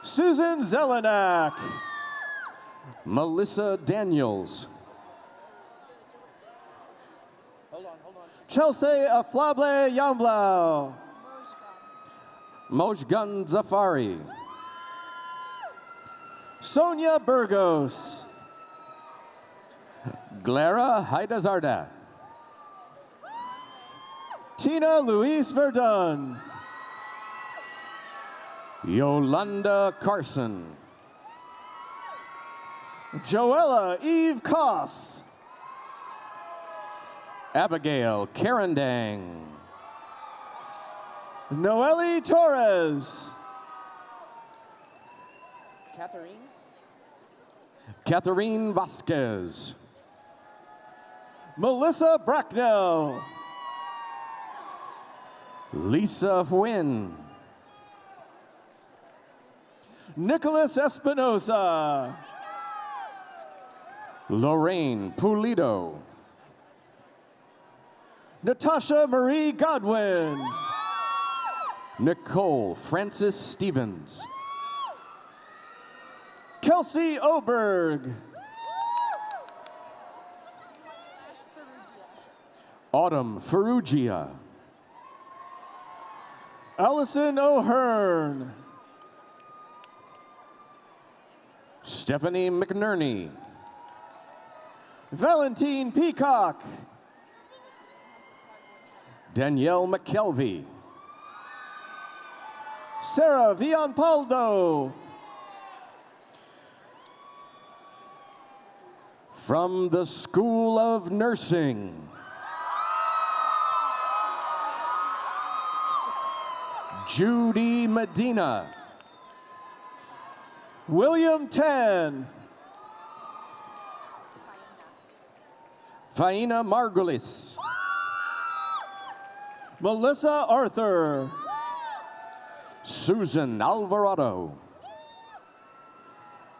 Susan Zelenak. Melissa Daniels. Chelsea Aflable Yamblau. Mojgan Zafari. Sonia Burgos. Glara Haidazarda. Tina Louise Verdun. Yolanda Carson. Joella Eve Koss. Abigail Carandang. Noelle Torres. Catherine. Catherine Vasquez. Melissa Bracknell. Lisa Huyn. Nicholas Espinosa. Lorraine Pulido. Natasha Marie Godwin. Nicole Francis Stevens. Kelsey Oberg. Autumn Ferrugia. Allison O'Hearn. Stephanie McNerney. Valentine Peacock. Danielle McKelvey. Sarah Villanpaldo. From the School of Nursing. Judy Medina. William Tan. Faina Margulis. Melissa Arthur. Susan Alvarado.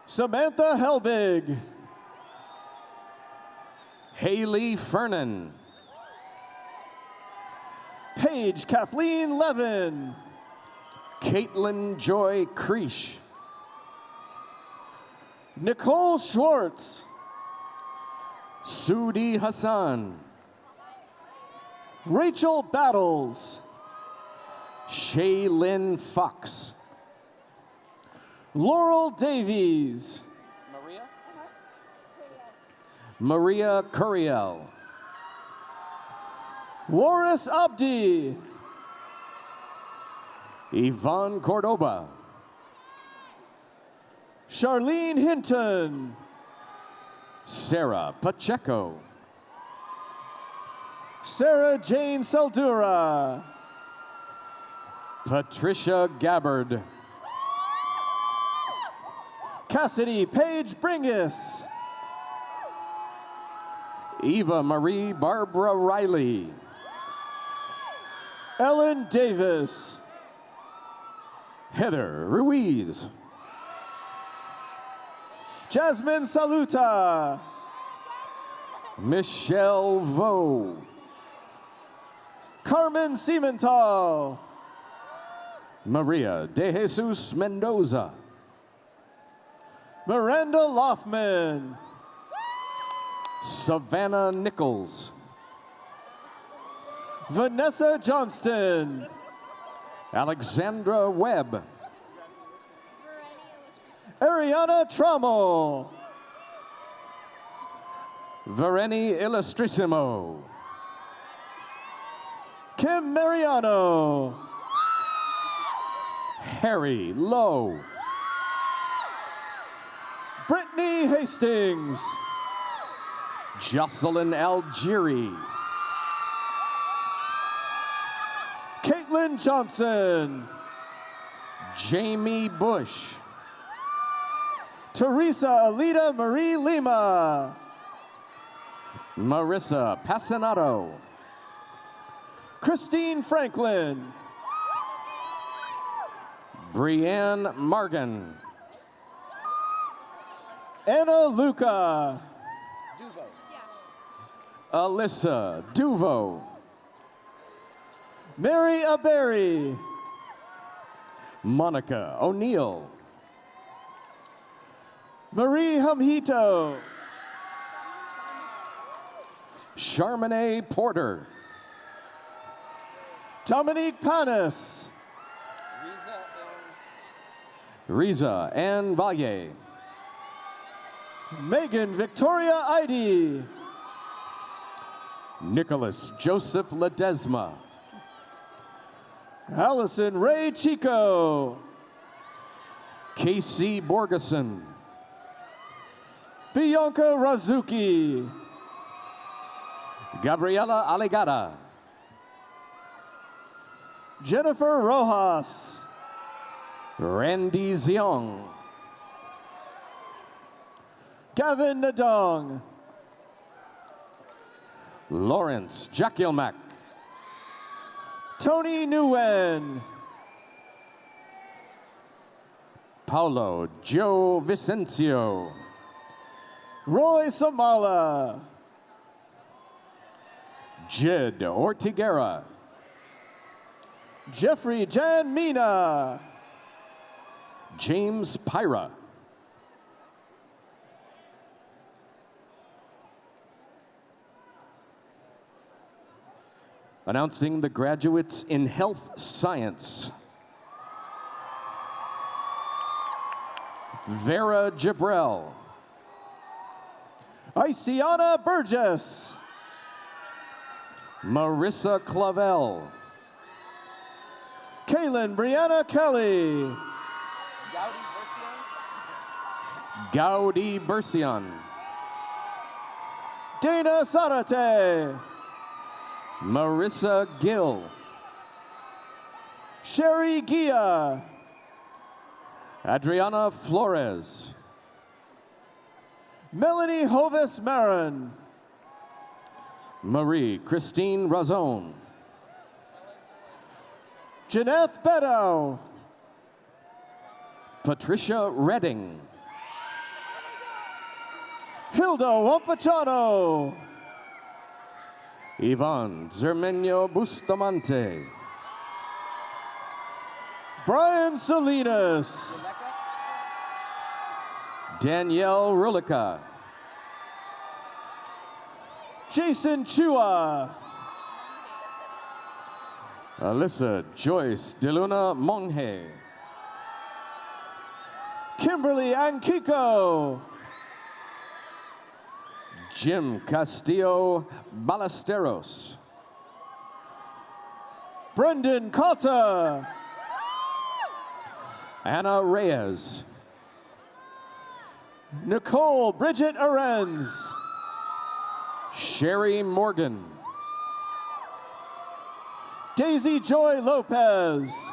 Samantha Helbig. Haley Fernan. Paige Kathleen Levin. Caitlin Joy Creesh. Nicole Schwartz. Sudi Hassan. Rachel Battles. Shaylin Fox. Laurel Davies. Maria Curiel. Waris Abdi. Yvonne Cordoba. Charlene Hinton. Sarah Pacheco. Sarah Jane Saldura. Patricia Gabbard. Cassidy Paige Bringus. Eva Marie Barbara Riley. Ellen Davis. Heather Ruiz. Jasmine Saluta. Michelle Vo. Carmen Siementhal. Maria De Jesus Mendoza. Miranda Loffman. Savannah Nichols. Vanessa Johnston. Alexandra Webb. Ariana Trammell. Vereni Illustrissimo. Kim Mariano. Harry Lowe. Brittany Hastings. Jocelyn Algieri. Caitlin Johnson. Jamie Bush. Teresa Alita Marie Lima. Marissa Passanato. Christine Franklin. Brienne Margan. Anna Luca. Alyssa Duvo. Mary Aberry. Monica O'Neill. Marie Hamhito. Charmaine Porter. Dominique Panis. Riza Ann Valle. Megan Victoria Idy. Nicholas Joseph Ledesma. Allison Ray Chico. Casey Borgeson. Bianca Razuki. Gabriela Aligada. Jennifer Rojas. Randy Ziong. Gavin Nadong. Lawrence Jakilmak. Tony Nguyen. Paulo Joe Vicencio. Roy Samala. Jed Ortigera. Jeffrey Jan Mina. James Pyra. Announcing the graduates in health science. Vera Jabrell. Isiana Burgess. Marissa Clavel. Kaylin Brianna Kelly. Gaudi Bercian. Dana Sarate. Marissa Gill. Sherry Gia. Adriana Flores. Melanie Hovis Marin. Marie Christine Razon. Janeth Bedow. Patricia Redding. Hilda Wampachano. Ivan Zermenio Bustamante. Brian Salinas. Danielle Rulica. Jason Chua. Alyssa Joyce Deluna Monge. Kimberly Ankiko. Jim Castillo Ballesteros. Brendan Cotta. Anna Reyes. Nicole Bridget Arens. Sherry Morgan. Daisy Joy Lopez.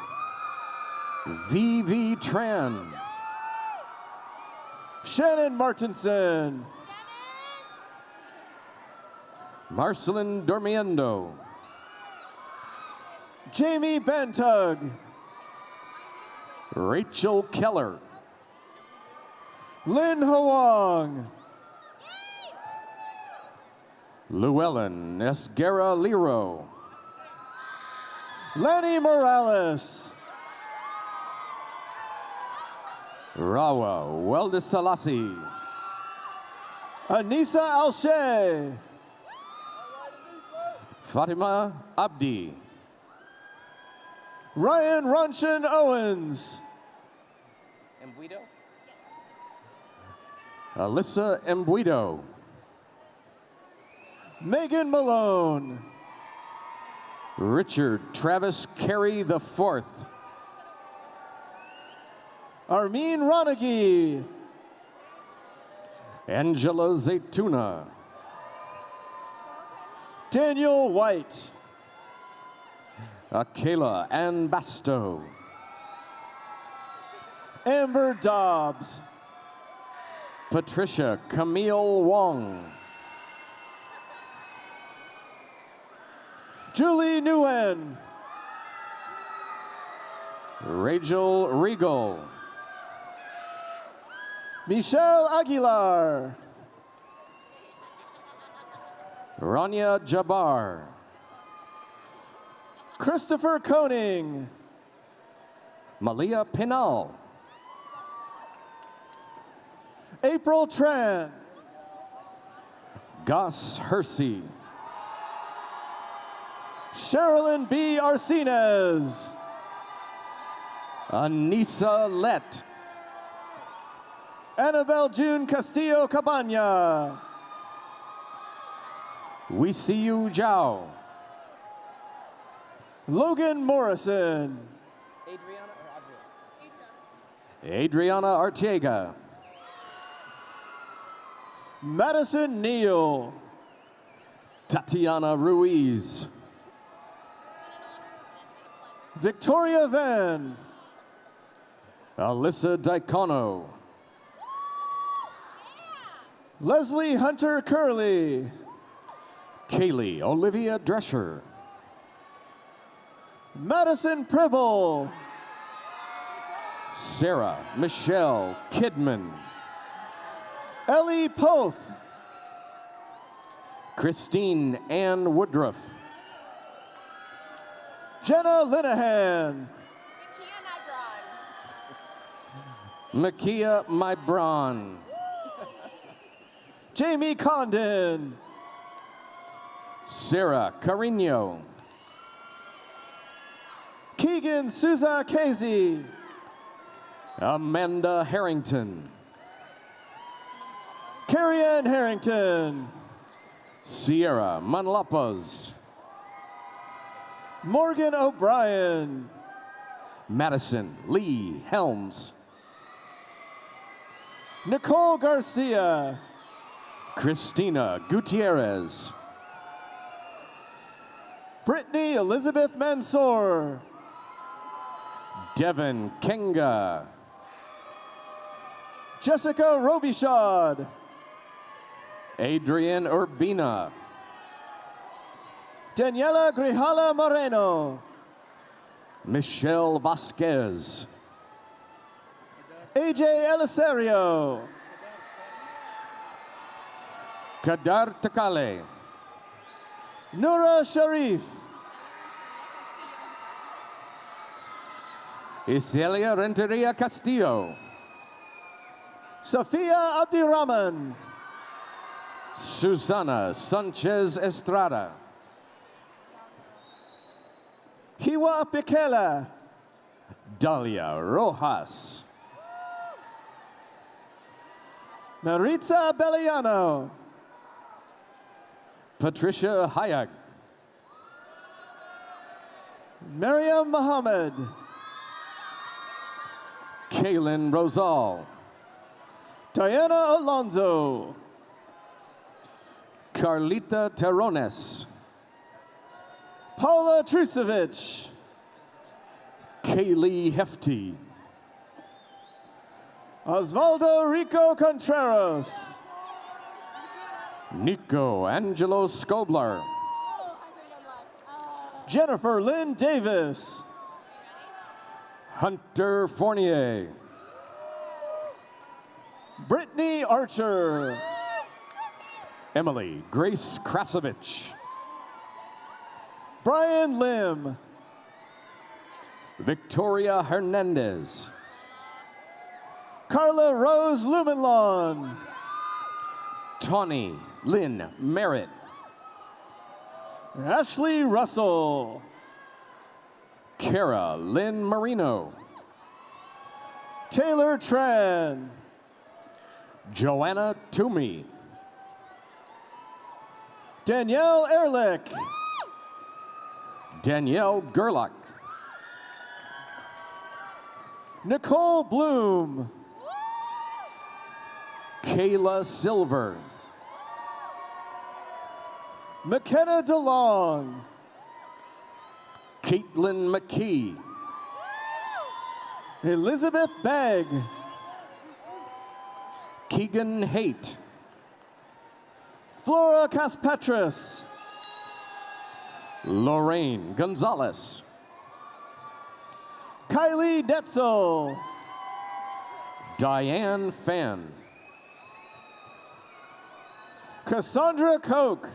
VV Tran. Shannon Martinson. Marcelin Dormiendo. Jamie Bantug. Rachel Keller. Lynn Huang. Llewellyn Esguerra Lero. Lenny Morales. Rawa Weldesalasi. Anissa Alshay. Fatima Abdi. Ryan Ronshan Owens. Alyssa Embuido. Megan Malone. Richard Travis Carey the fourth. Armin Ronaghi. Angela Zaytuna. Daniel White. Akela Ann Basto. Amber Dobbs. Patricia Camille Wong. Julie Nguyen. Rachel Regal. Michelle Aguilar. Rania Jabbar. Christopher Koning. Malia Pinal. April Tran. Gus Hersey. Sherilyn B. Arsenez. Anissa Lett. Annabelle June Castillo Cabana. We see you, Zhao. Logan Morrison. Adriana Arteaga. Madison Neal. Tatiana Ruiz. Victoria Van. Alyssa Dicono. Leslie Hunter Curley. Kaylee Olivia Drescher. Madison Pribble. Sarah Michelle Kidman, Ellie Poth. Christine Ann Woodruff, Jenna Linehan. Makia Mybron, Jamie Condon. Sarah Carino, Keegan Souza Casey. Amanda Harrington, Carrie Ann Harrington. Sierra Manlapas, Morgan O'Brien. Madison Lee Helms, Nicole Garcia. Christina Gutierrez, Brittany Elizabeth Mansour. Devin Kenga, Jessica Robichaud. Adrian Urbina, Daniela Grijalva Moreno. Michelle Vasquez, AJ Elisario. Kadar Takale, Nura Sharif. Iselia Renteria Castillo, Sofia Abdirahman. Susana Sanchez Estrada, Hiwa Pikela. Dalia Rojas, Maritza Belliano. Patricia Hayek, Miriam Muhammad. Kaylin Rosal, Diana Alonso. Carlita Terrones, Paula Trusevich. Kaylee Hefty, Osvaldo Rico Contreras. Nico Angelo Scobler, Jennifer Lynn Davis. Hunter Fournier, Brittany Archer. Emily Grace Krasovich, Brian Lim. Victoria Hernandez, Carla Rose Lumenlon. Tawny Lynn Merritt, Ashley Russell. Kara Lynn Marino, Taylor Tran. Joanna Toomey, Danielle Ehrlich. Danielle Gerlach, Nicole Bloom. Kayla Silver, McKenna DeLong. Caitlin McKee, Elizabeth Begg. Keegan Haight, Flora Caspetras. Lorraine Gonzalez, Kylie Detzel. Diane Fan, Cassandra Koch.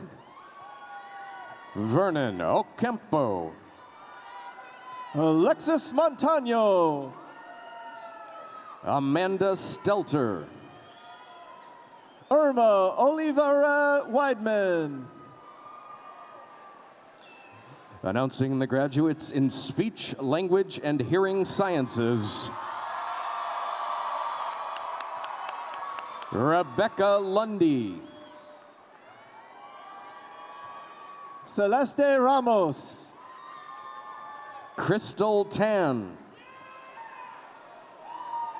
Vernon Ocampo, Alexis Montano. Amanda Stelter, Irma Olivera Weidman. Announcing the graduates in speech, language, and hearing sciences. Rebecca Lundy, Celeste Ramos. Crystal Tan,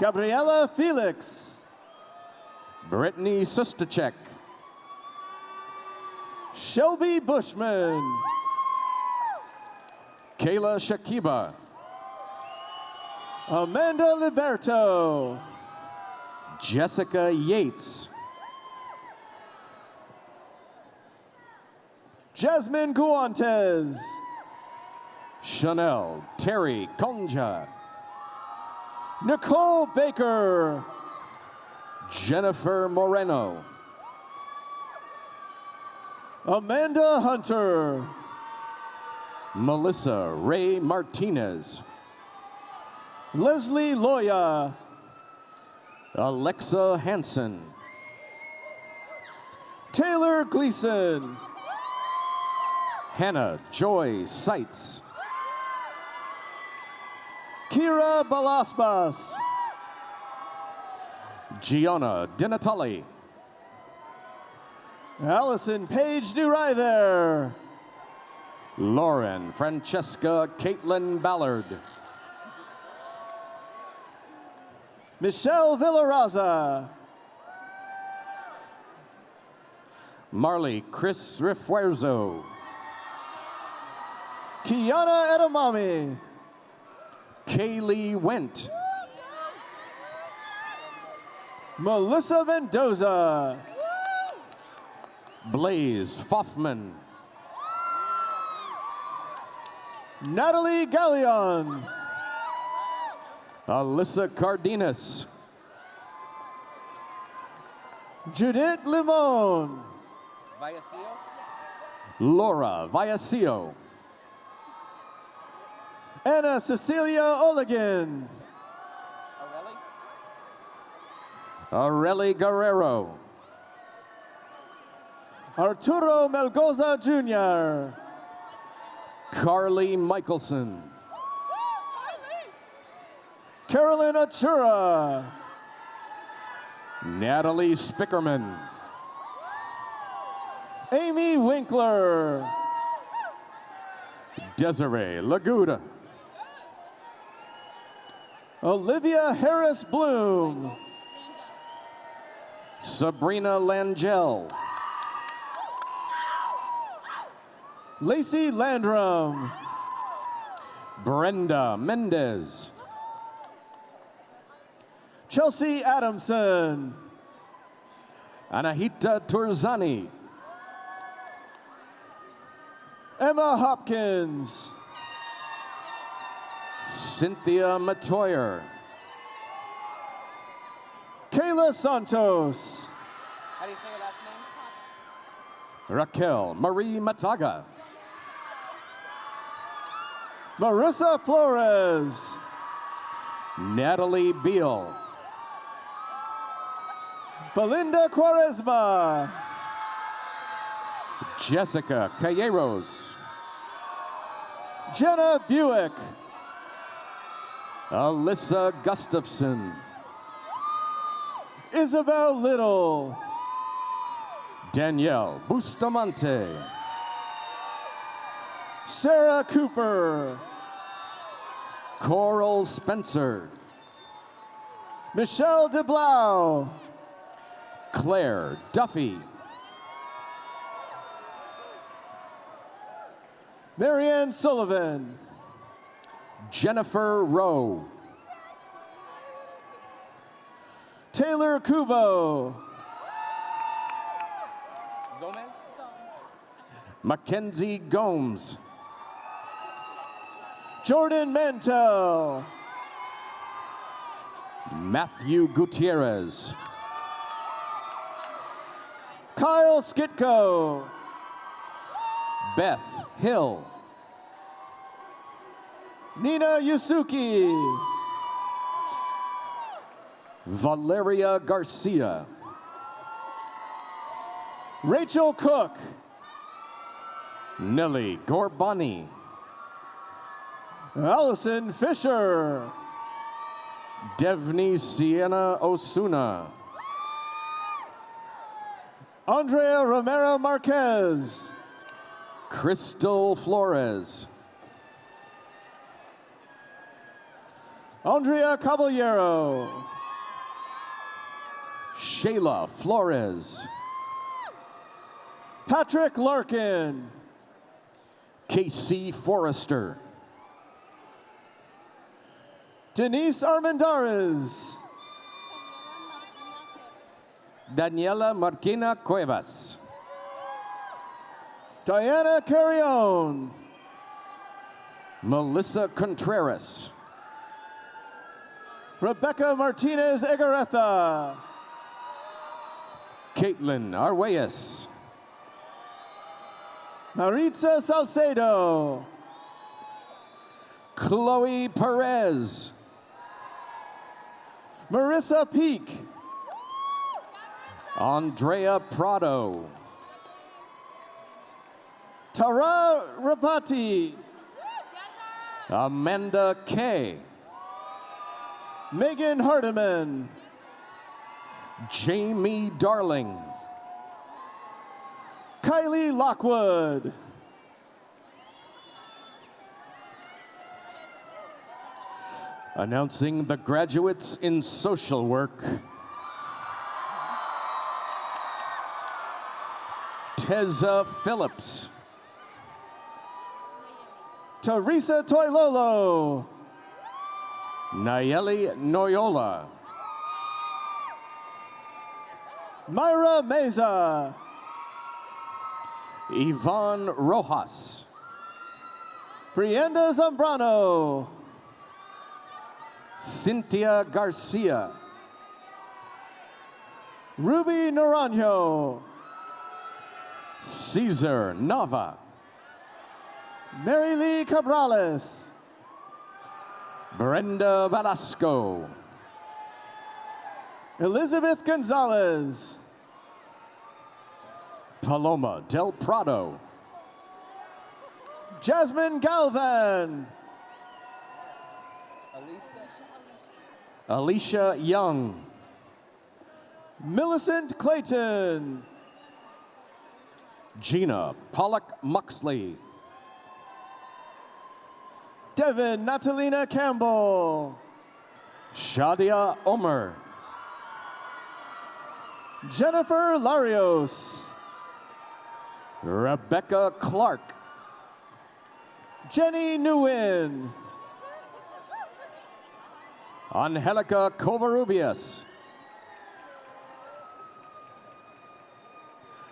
Gabriela Felix. Brittany Sustacek, Shelby Bushman. Kayla Shakiba, Amanda Liberto. Jessica Yates, Jasmine Guantes. Chanel Terry Conja. Nicole Baker. Jennifer Moreno. Amanda Hunter. Melissa Ray Martinez. Leslie Loya. Alexa Hansen. Taylor Gleason. Hannah Joy Seitz. Kira Balasbas. Gianna Dinatali. Allison Paige Page Newryther. Lauren Francesca Caitlin Ballard. Michelle Villaraza. Marley Chris Refuerzo. Kiana Edamame. Kaylee Went. Melissa Mendoza. Blaze Foffman. Natalie Galleon. Alyssa Cardenas. Judith Limon. Laura Viacio. Anna Cecilia Oligan. Areli Guerrero. Arturo Melgoza Jr. Carly Michelson. Carolyn Achura. Natalie Spickerman. Amy Winkler. Desiree Laguda. Olivia Harris Bloom. Sabrina Langell. Lacey Landrum. Brenda Mendez. Chelsea Adamson. Anahita Turzani. Emma Hopkins. Cynthia Matoyer. Kayla Santos. How do you say your last name? Raquel Marie Mataga. Marissa Flores. Natalie Beal. Belinda Quaresma. Jessica Calleros. Jenna Buick. Alyssa Gustafson. Isabel Little. Danielle Bustamante. Sarah Cooper. Coral Spencer. Michelle DeBlau. Claire Duffy. Marianne Sullivan. Jennifer Rowe. Taylor Kubo. Gomez? Mackenzie Gomes. Jordan Mantel. Matthew Gutierrez. Kyle Skitko. Beth Hill. Nina Yusuki. Valeria Garcia. Rachel Cook. Nelly Gorbani. Allison Fisher. Devni Sienna Osuna. Andrea Romero Marquez. Crystal Flores. Andrea Caballero. Shayla Flores. Patrick Larkin. Casey Forrester. Denise Armendariz. Daniela Marquina Cuevas. Diana Carrion. Melissa Contreras, Rebecca Martinez Egaretha, Caitlin Arguelles, Maritza Salcedo, Chloe Perez, Marissa Peak, Andrea Prado, Tara Rapati, Amanda Kay, Megan Hardiman, Jamie Darling, Kylie Lockwood, announcing the graduates in social work. Teza Phillips, Teresa Toilolo, Nayeli Noyola, Myra Meza, Yvonne Rojas, Brianda Zambrano, Cynthia Garcia, Ruby Naranjo, Caesar Nava, Mary Lee Cabrales, Brenda Velasco, Elizabeth Gonzalez, Paloma Del Prado, Jasmine Galvan, Alicia Young, Millicent Clayton, Gina Pollock Muxley, Devin Natalina Campbell, Shadia Omer, Jennifer Larios, Rebecca Clark, Jenny Nguyen, Angelica Covarrubias,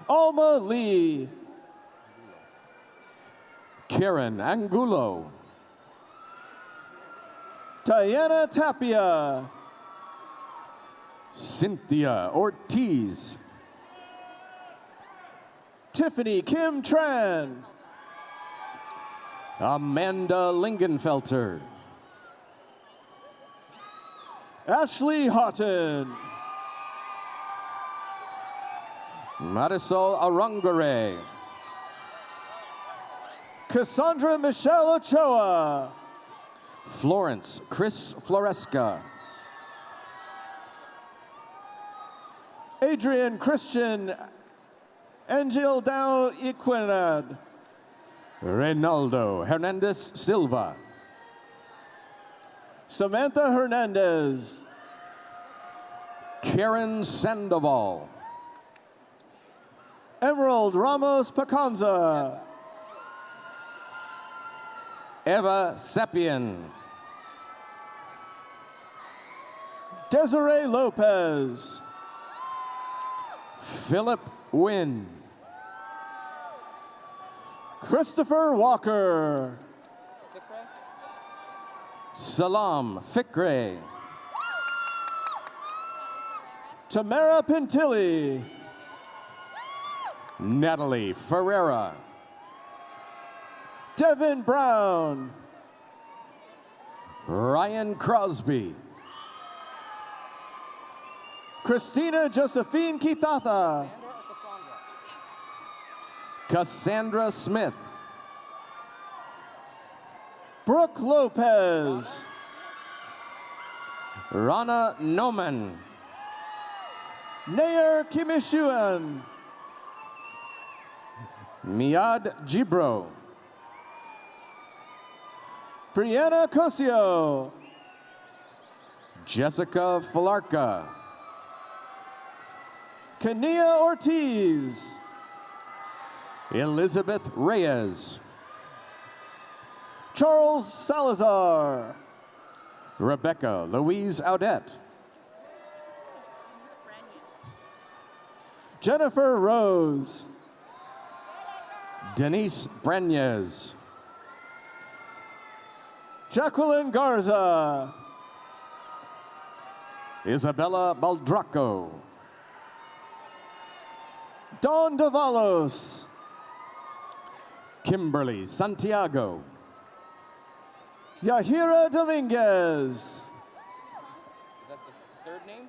Alma Lee, Karen Angulo, Diana Tapia, Cynthia Ortiz, Tiffany Kim Tran, Amanda Lingenfelter, Ashley Houghton, Marisol Arungare, Cassandra Michelle Ochoa, Florence Chris Floresca, Adrian Christian. Angel Dow Equinad, Reynaldo Hernandez Silva, Samantha Hernandez, Karen Sandoval, Emerald Ramos Pacanza, Eva Sepien, Desiree Lopez, Philip Wynn, Christopher Walker, Salam Fikre, Tamara Pintilli, Natalie Ferreira, Devin Brown, Ryan Crosby, Christina Josephine Kithatha, Cassandra Smith, Brooke Lopez, Rana Noman, Nair Kimishuan, Miad Gibro, Brianna Cosio, Jessica Falarka, Kania Ortiz, Elizabeth Reyes, Charles Salazar, Rebecca Louise Audette, Jennifer Rose, Denise Brenyes, Jacqueline Garza. Isabella Baldraco. Don Davalos. Kimberly Santiago. Yahira Dominguez. Is that the third name?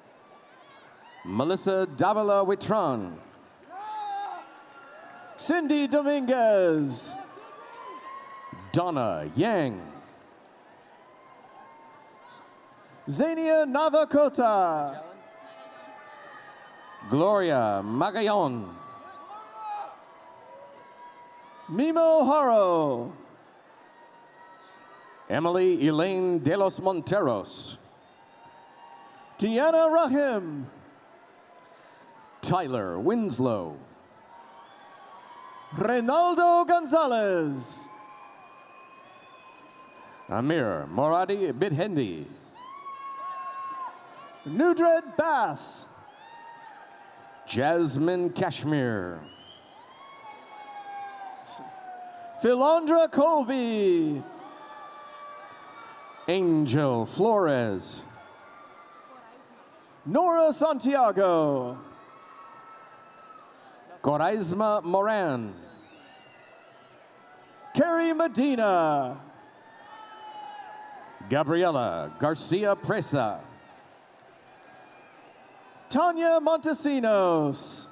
Melissa Davila Witran. Cindy Dominguez. Donna Yang. Zania Navakota. Gloria Magayon. Mimo Haro. Emily Elaine de los Monteros. Deanna Rahim. Tyler Winslow. Reynaldo Gonzalez. Amir Moradi Bidhendi. Nudred Bass. Jasmine Kashmir. Philandra Colby. Angel Flores. Nora Santiago. Coraisma Moran. Carrie Medina. Gabriela Garcia Presa. Tanya Montesinos.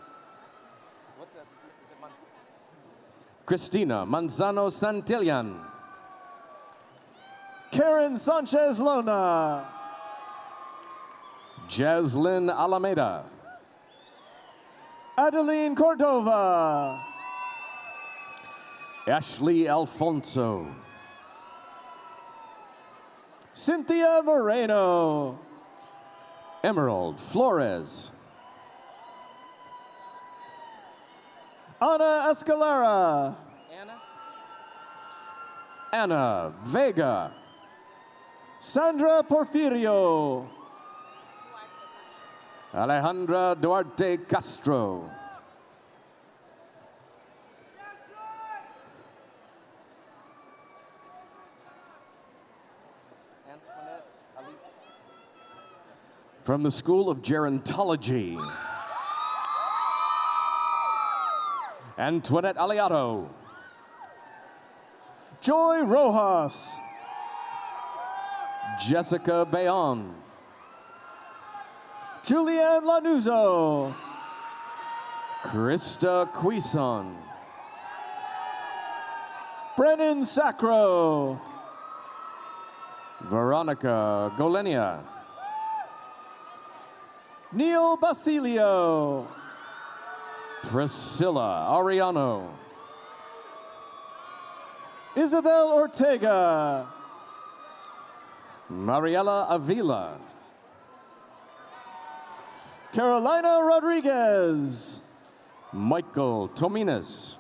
Cristina Manzano Santillan. Karen Sanchez Lona. Jaslyn Alameda. Adeline Cordova. Ashley Alfonso. Cynthia Moreno. Emerald Flores. Ana Escalera. Anna? Anna Vega. Sandra Porfirio. Alejandra Duarte Castro. From the School of Gerontology. Antoinette Aliato. Joy Rojas. Jessica Bayon. Julianne Lanuzo. Krista Quison. Brennan Sacro. Veronica Golenia. Neil Basilio. Priscilla Ariano. Isabel Ortega. Mariela Avila. Carolina Rodriguez. Michael Tominas.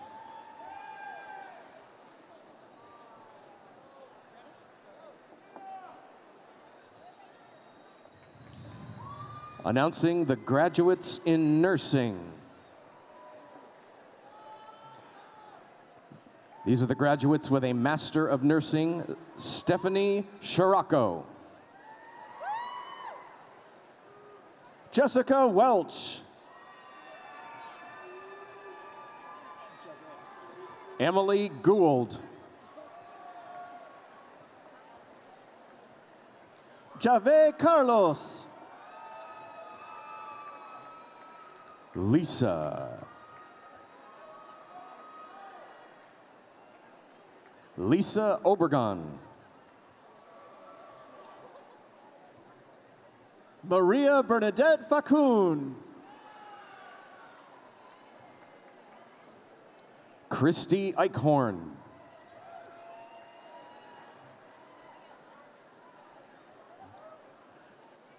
Announcing the graduates in nursing. These are the graduates with a Master of Nursing, Stephanie Shirako. Jessica Welch. Emily Gould. Jave Carlos. Lisa. Lisa Obergon. Maria Bernadette Facun. Christy Eichhorn.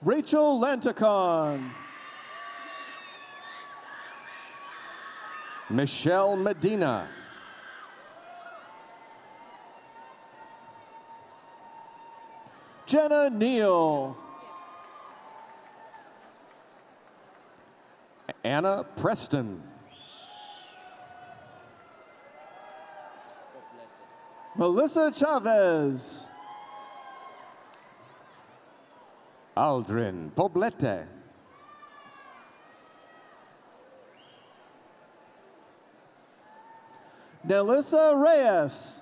Rachel Lanticon. Michelle Medina. Jenna Neal. Anna Preston. Melissa Chavez. Aldrin Poblete. Nelissa Reyes.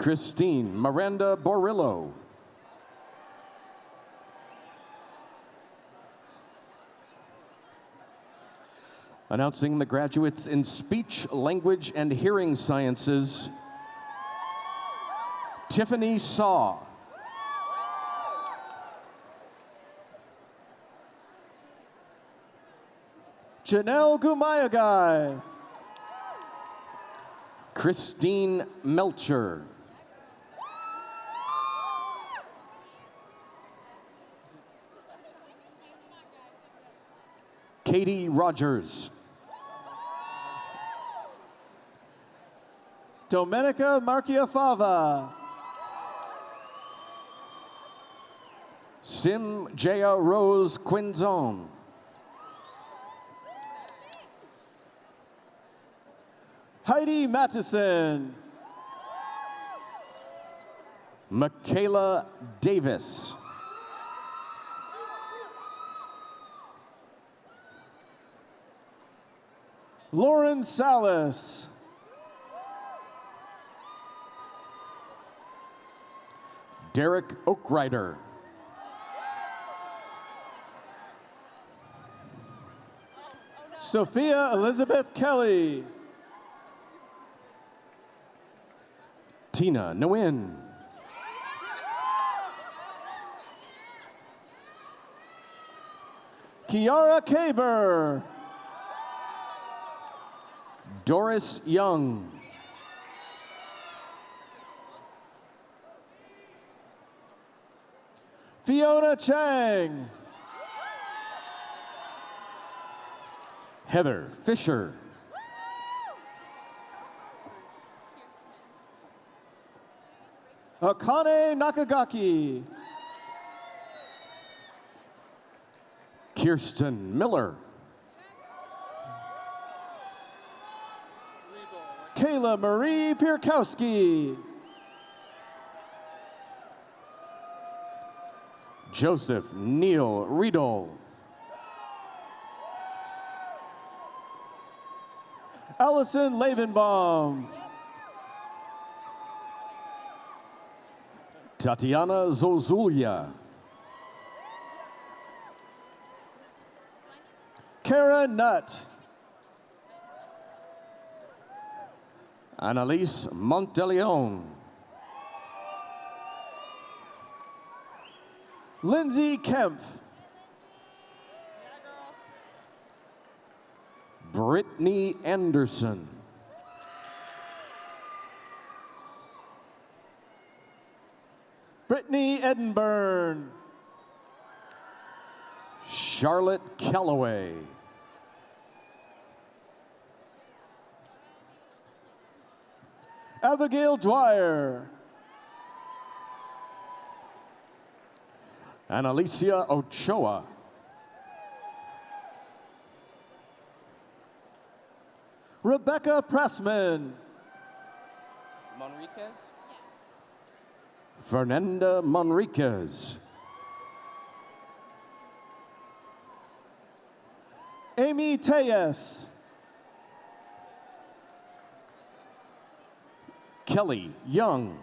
Christine Miranda Borillo. Announcing the graduates in speech, language, and hearing sciences, Tiffany Saw. Janelle Gumayagai. Christine Melcher. Katie Rogers. Domenica Marchiafava. Sim Jaya Rose Quinzon. Heidi Mattison. Michaela Davis. Lauren Salas. Derek Oakrider. Sophia Elizabeth Kelly. Tina Nguyen. Kiara Kaber. Doris Young. Fiona Chang. Heather Fisher. Akane Nakagaki. Kirsten Miller. Kayla Marie Pierkowski. Joseph Neil Riedel. Allison Lavenbaum. Tatiana Zozulia. Kara Nutt. Annalise Monteleone. Lindsay Kempf. Brittany Anderson. Brittany Edinburn. Charlotte Calloway. Abigail Dwyer. and Alicia Ochoa. Rebecca Pressman. Monriquez? Fernanda Monriquez. Amy Teyes. Kelly Young.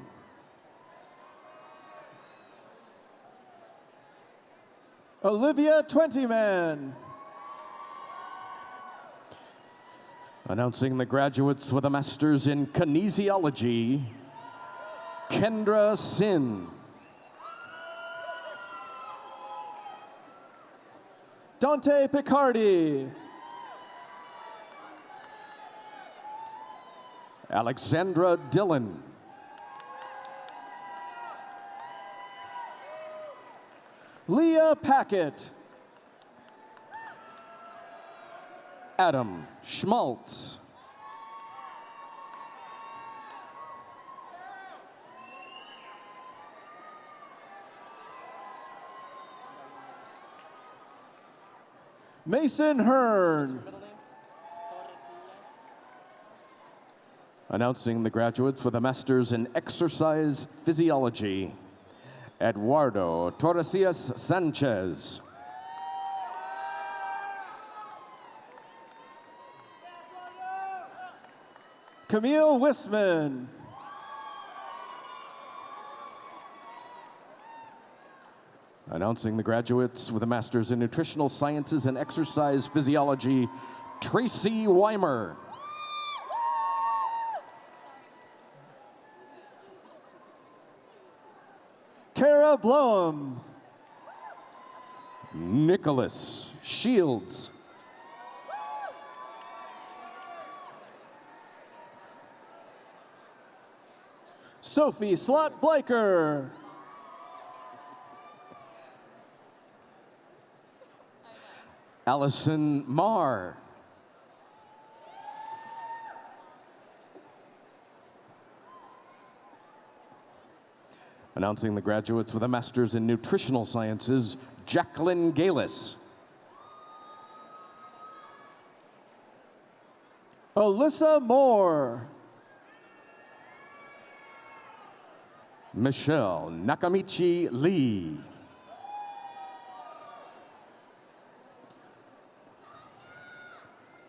Olivia Twentyman. Announcing the graduates with a master's in kinesiology, Kendra Sin. Dante Picardi. Alexandra Dillon. Leah Packett. Adam Schmaltz. Mason Hearn. Announcing the graduates with a master's in exercise physiology, Eduardo Torresillas Sanchez. Camille Wisman. Announcing the graduates with a master's in nutritional sciences and exercise physiology, Tracy Weimer. Kara Bloem. Nicholas Shields. Sophie Slot Blaker. Allison Marr. Announcing the graduates with a master's in nutritional sciences, Jacqueline Galis. Alyssa Moore. Michelle Nakamichi Lee.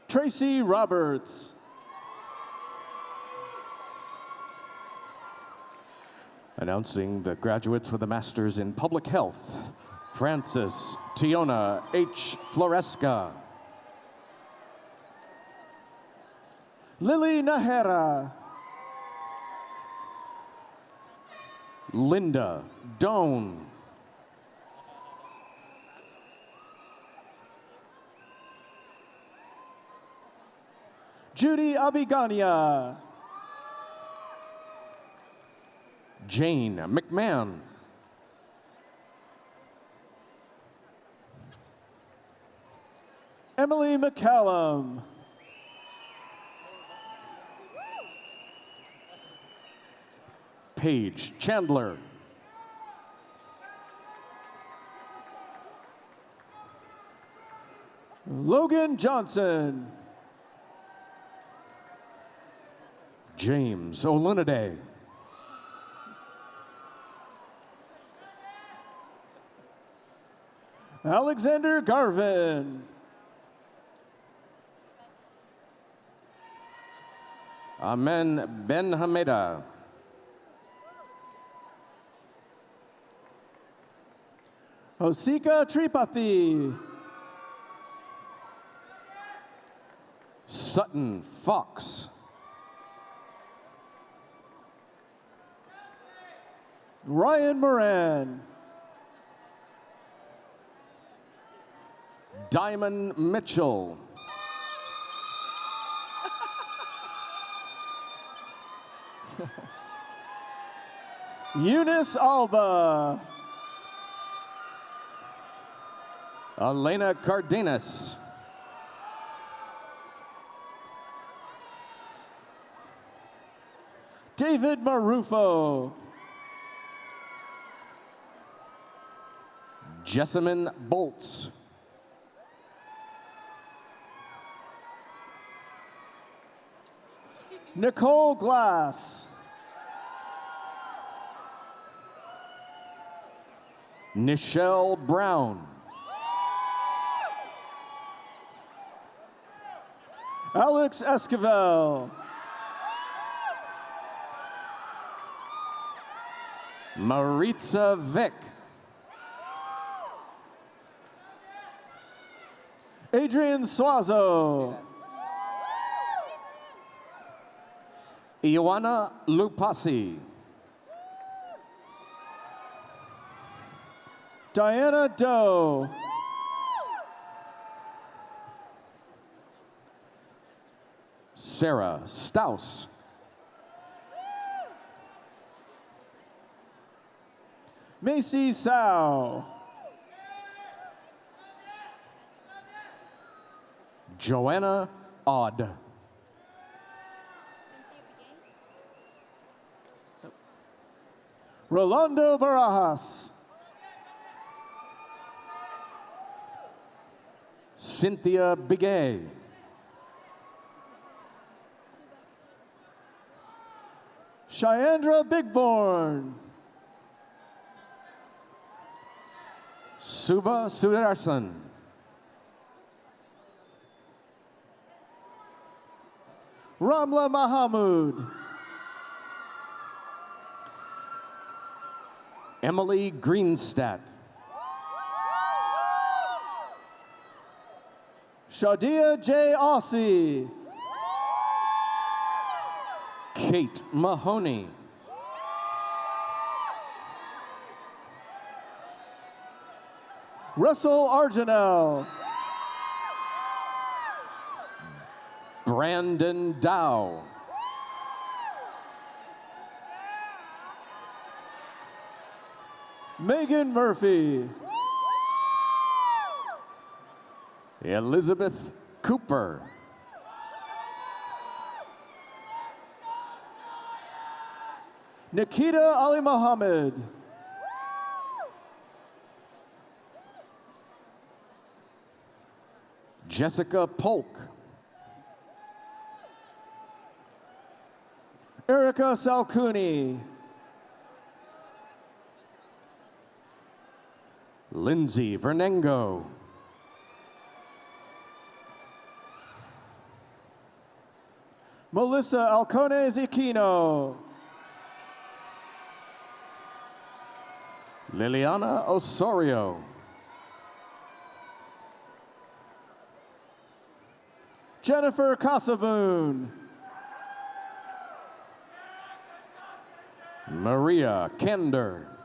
Tracy Roberts. Announcing the graduates with a master's in public health, Francis Tiona H. Floresca. Lily Nahera. Linda Doan. Judy Abigania. Jane McMahon. Emily McCallum. Paige Chandler. Logan Johnson. James Oluniday. Alexander Garvin. Amen Ben Hameda. Hosika Tripathi. Sutton Fox. Ryan Moran. Diamond Mitchell. Eunice Alba. Elena Cardenas. David Marufo. Jessamine Bolts. Nicole Glass. Nichelle Brown. Alex Esquivel. Maritza Vick. Adrian Suazo. Ioana Lupasi. Diana Doe. Sarah Staus. Macy Sao. Joanna Odd. Rolando Barajas. Cynthia Bigay. Cheandra Bigborn. Suba Sudarsan. Ramla Mahamud. Emily Greenstadt. Shadia J. Aussie. Kate Mahoney. Russell Arginell. Brandon Dow. Megan Murphy. Elizabeth Cooper. Nikita Ali Muhammad. Jessica Polk. Erica Salcuni. Lindsay Vernengo. Melissa Alcone Ziquino. Liliana Osorio. Jennifer Casavoon. Maria Kender.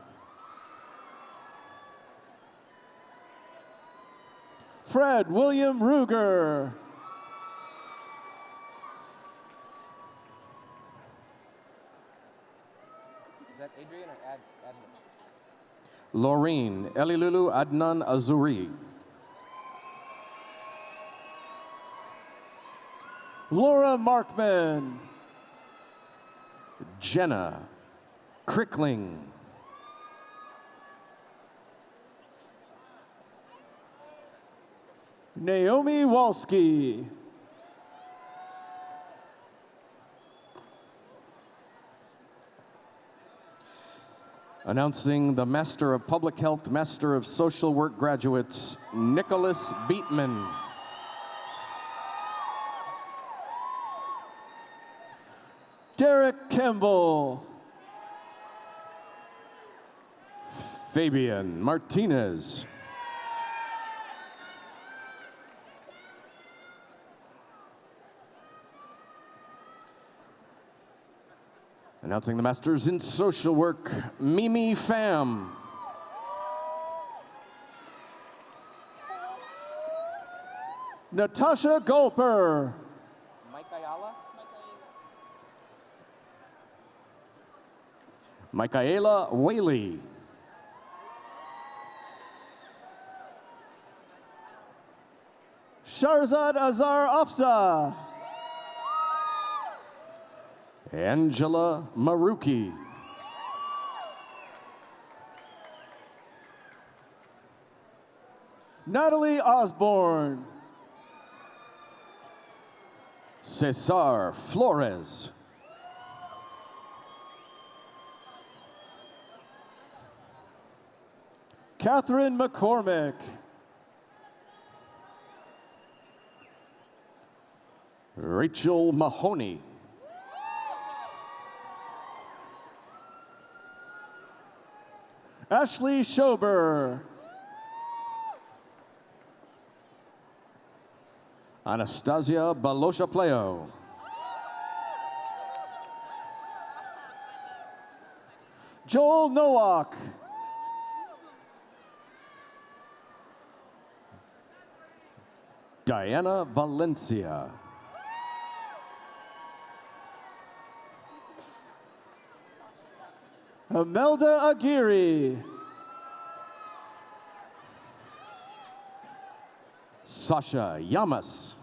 Fred William Ruger. Is that Adrian or Ad? Ad Laureen Elilulu Adnan Azuri. Laura Markman. Jenna Crickling. Naomi Walski. Announcing the Master of Public Health, Master of Social Work graduates, Nicholas Beatman. Derek Campbell. Fabian Martinez. Announcing the Masters in Social Work, Mimi Pham. Natasha Gulper. Mike Ayala? Michaela Whaley. Sharzad Azar Afza. Angela Maruki. Natalie Osborne. Cesar Flores. Catherine McCormick. Rachel Mahoney. Ashley Schober. Anastasia Balosha Pleo. Joel Nowak. Diana Valencia. Imelda Aguirre. Sasha Yamas.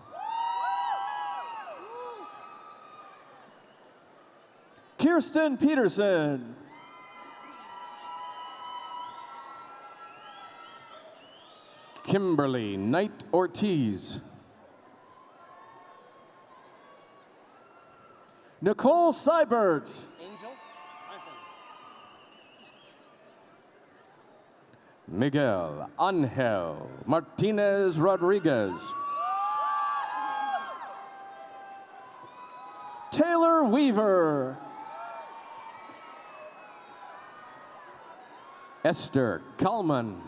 Kirsten Peterson. Kimberly Knight Ortiz. Nicole Seibert. Angel? Miguel Angel Martinez Rodriguez. Taylor Weaver. Esther Kalman.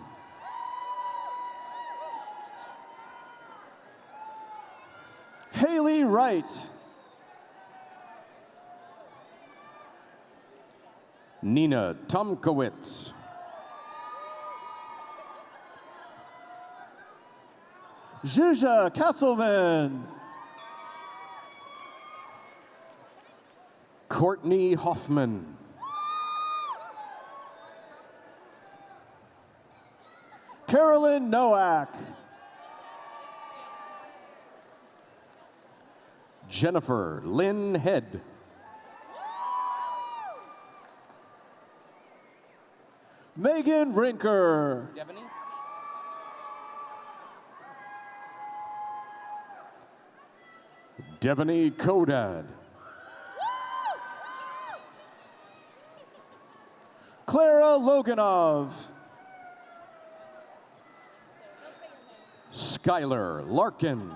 Haley Wright. Nina Tomkowitz. Zsuzsa Kesselman. Courtney Hoffman. Carolyn Nowak. Jennifer Lynn Head. Megan Rinker. Devaney? Devaney Kodad. Clara Loganov. Skylar Larkin.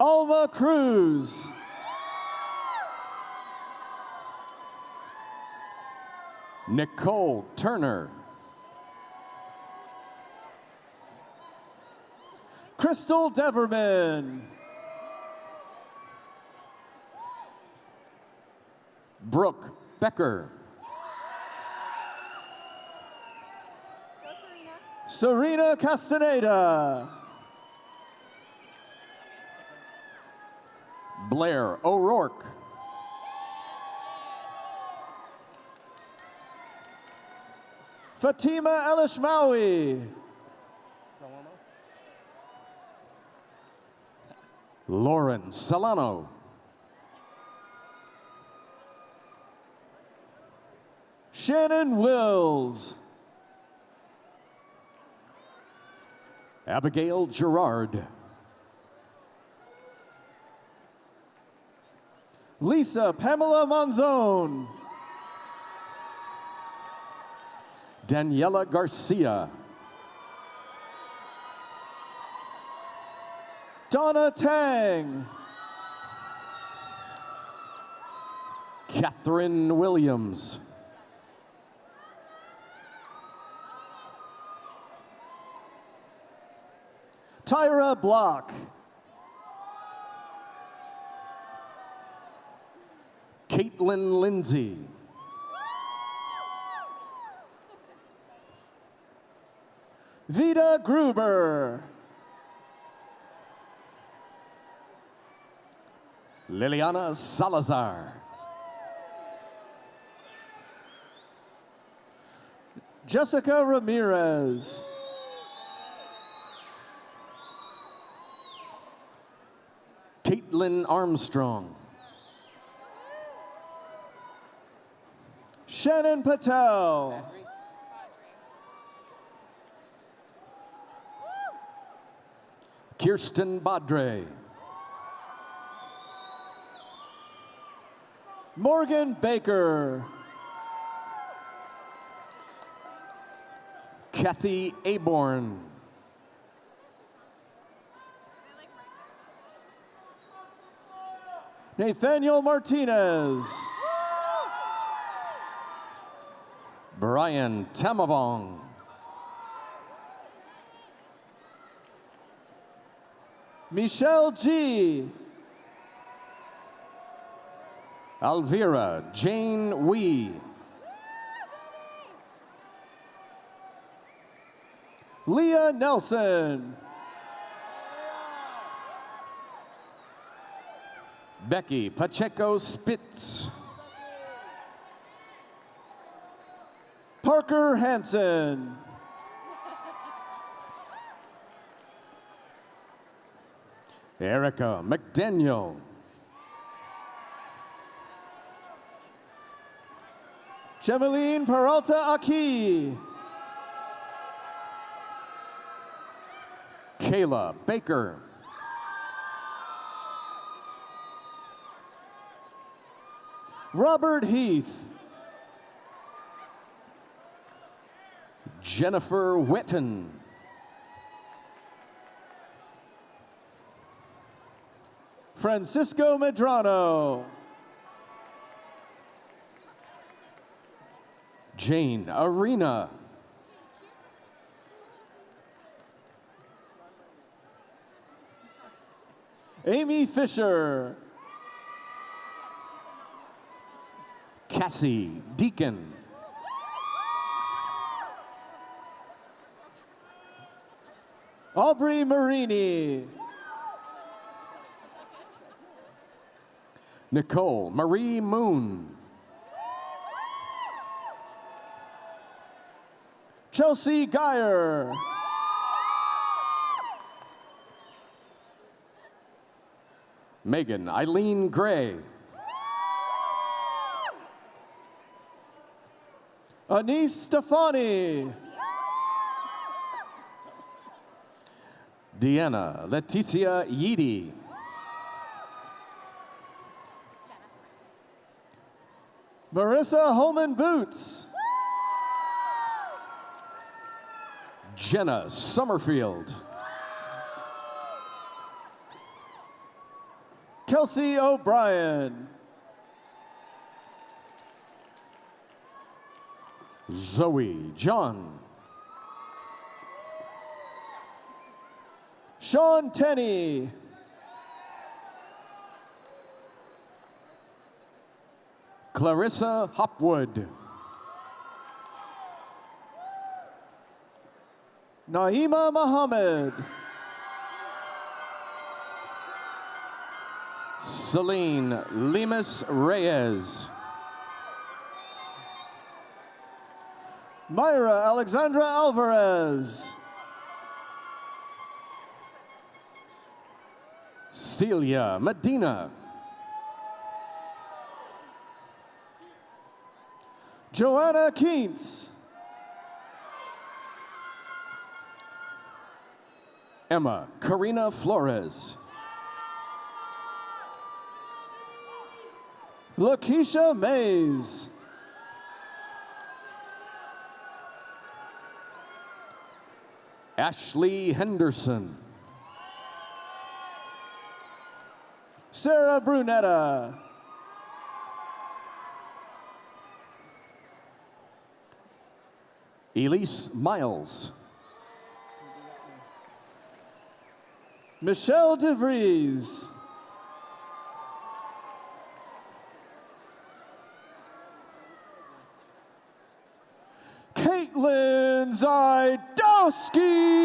Alma Cruz. Nicole Turner. Crystal Deverman. Brooke Becker. Serena Castaneda. Blair O'Rourke. Fatima Elishmawi. Lauren Solano. Shannon Wills. Abigail Gerard. Lisa Pamela Monzone. Daniela Garcia. Donna Tang. Catherine Williams. Tyra Block. Caitlin Lindsay. Vita Gruber. Liliana Salazar. Jessica Ramirez. Caitlin Armstrong. Shannon Patel. Kirsten Badre. Morgan Baker. Kathy Aborn. Nathaniel Martinez. Brian Tamavong. Michelle G. Alvira Jane Wee. Leah Nelson. Becky Pacheco Spitz. Parker Hansen. Erica McDaniel. Gemeline Peralta Aki. Kayla Baker. Robert Heath. Jennifer Witten. Francisco Medrano. Jane Arena. Amy Fisher. Cassie Deacon. Aubrey Marini. Nicole Marie Moon. Chelsea Geyer. Megan Eileen Gray. Anise Stefani. Deanna Leticia Yeedy. Marissa Holman Boots. Jenna Summerfield. Kelsey O'Brien. Zoe John. Sean Tenney. Clarissa Hopwood. Naima Mohammed. Celine Lemus Reyes. Myra Alexandra Alvarez. Celia Medina. Joanna Keats. Emma Karina Flores. Lakeisha Mays. Ashley Henderson. Sarah Brunetta. Elise Miles. Michelle DeVries. Caitlin Zajdowski.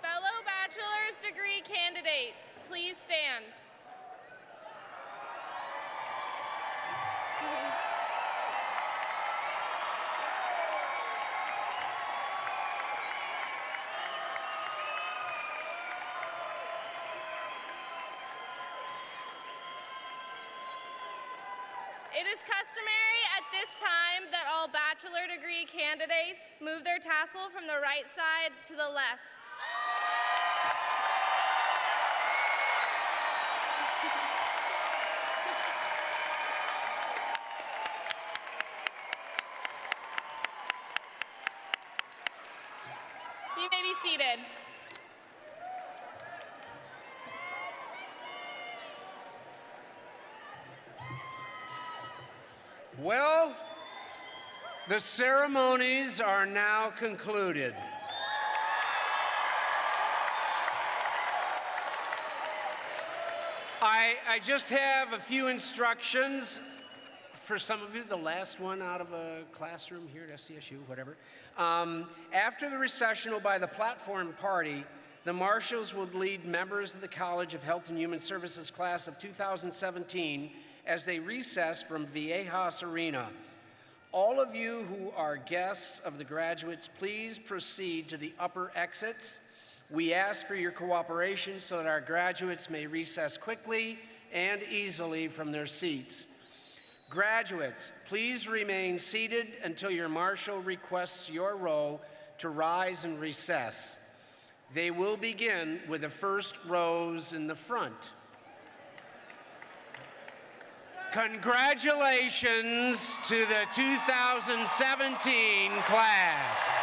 Fellow bachelor's degree candidates, please stand. It is customary at this time that all bachelor degree candidates move their tassel from the right side to the left. You may be seated. Well, the ceremonies are now concluded. I, I just have a few instructions for some of you, the last one out of a classroom here at SDSU, whatever. Um, after the recessional by the platform party, the marshals will lead members of the College of Health and Human Services class of 2017 as they recess from Viejas Arena. All of you who are guests of the graduates, please proceed to the upper exits. We ask for your cooperation so that our graduates may recess quickly and easily from their seats. Graduates, please remain seated until your marshal requests your row to rise and recess. They will begin with the first rows in the front. Congratulations to the 2017 class.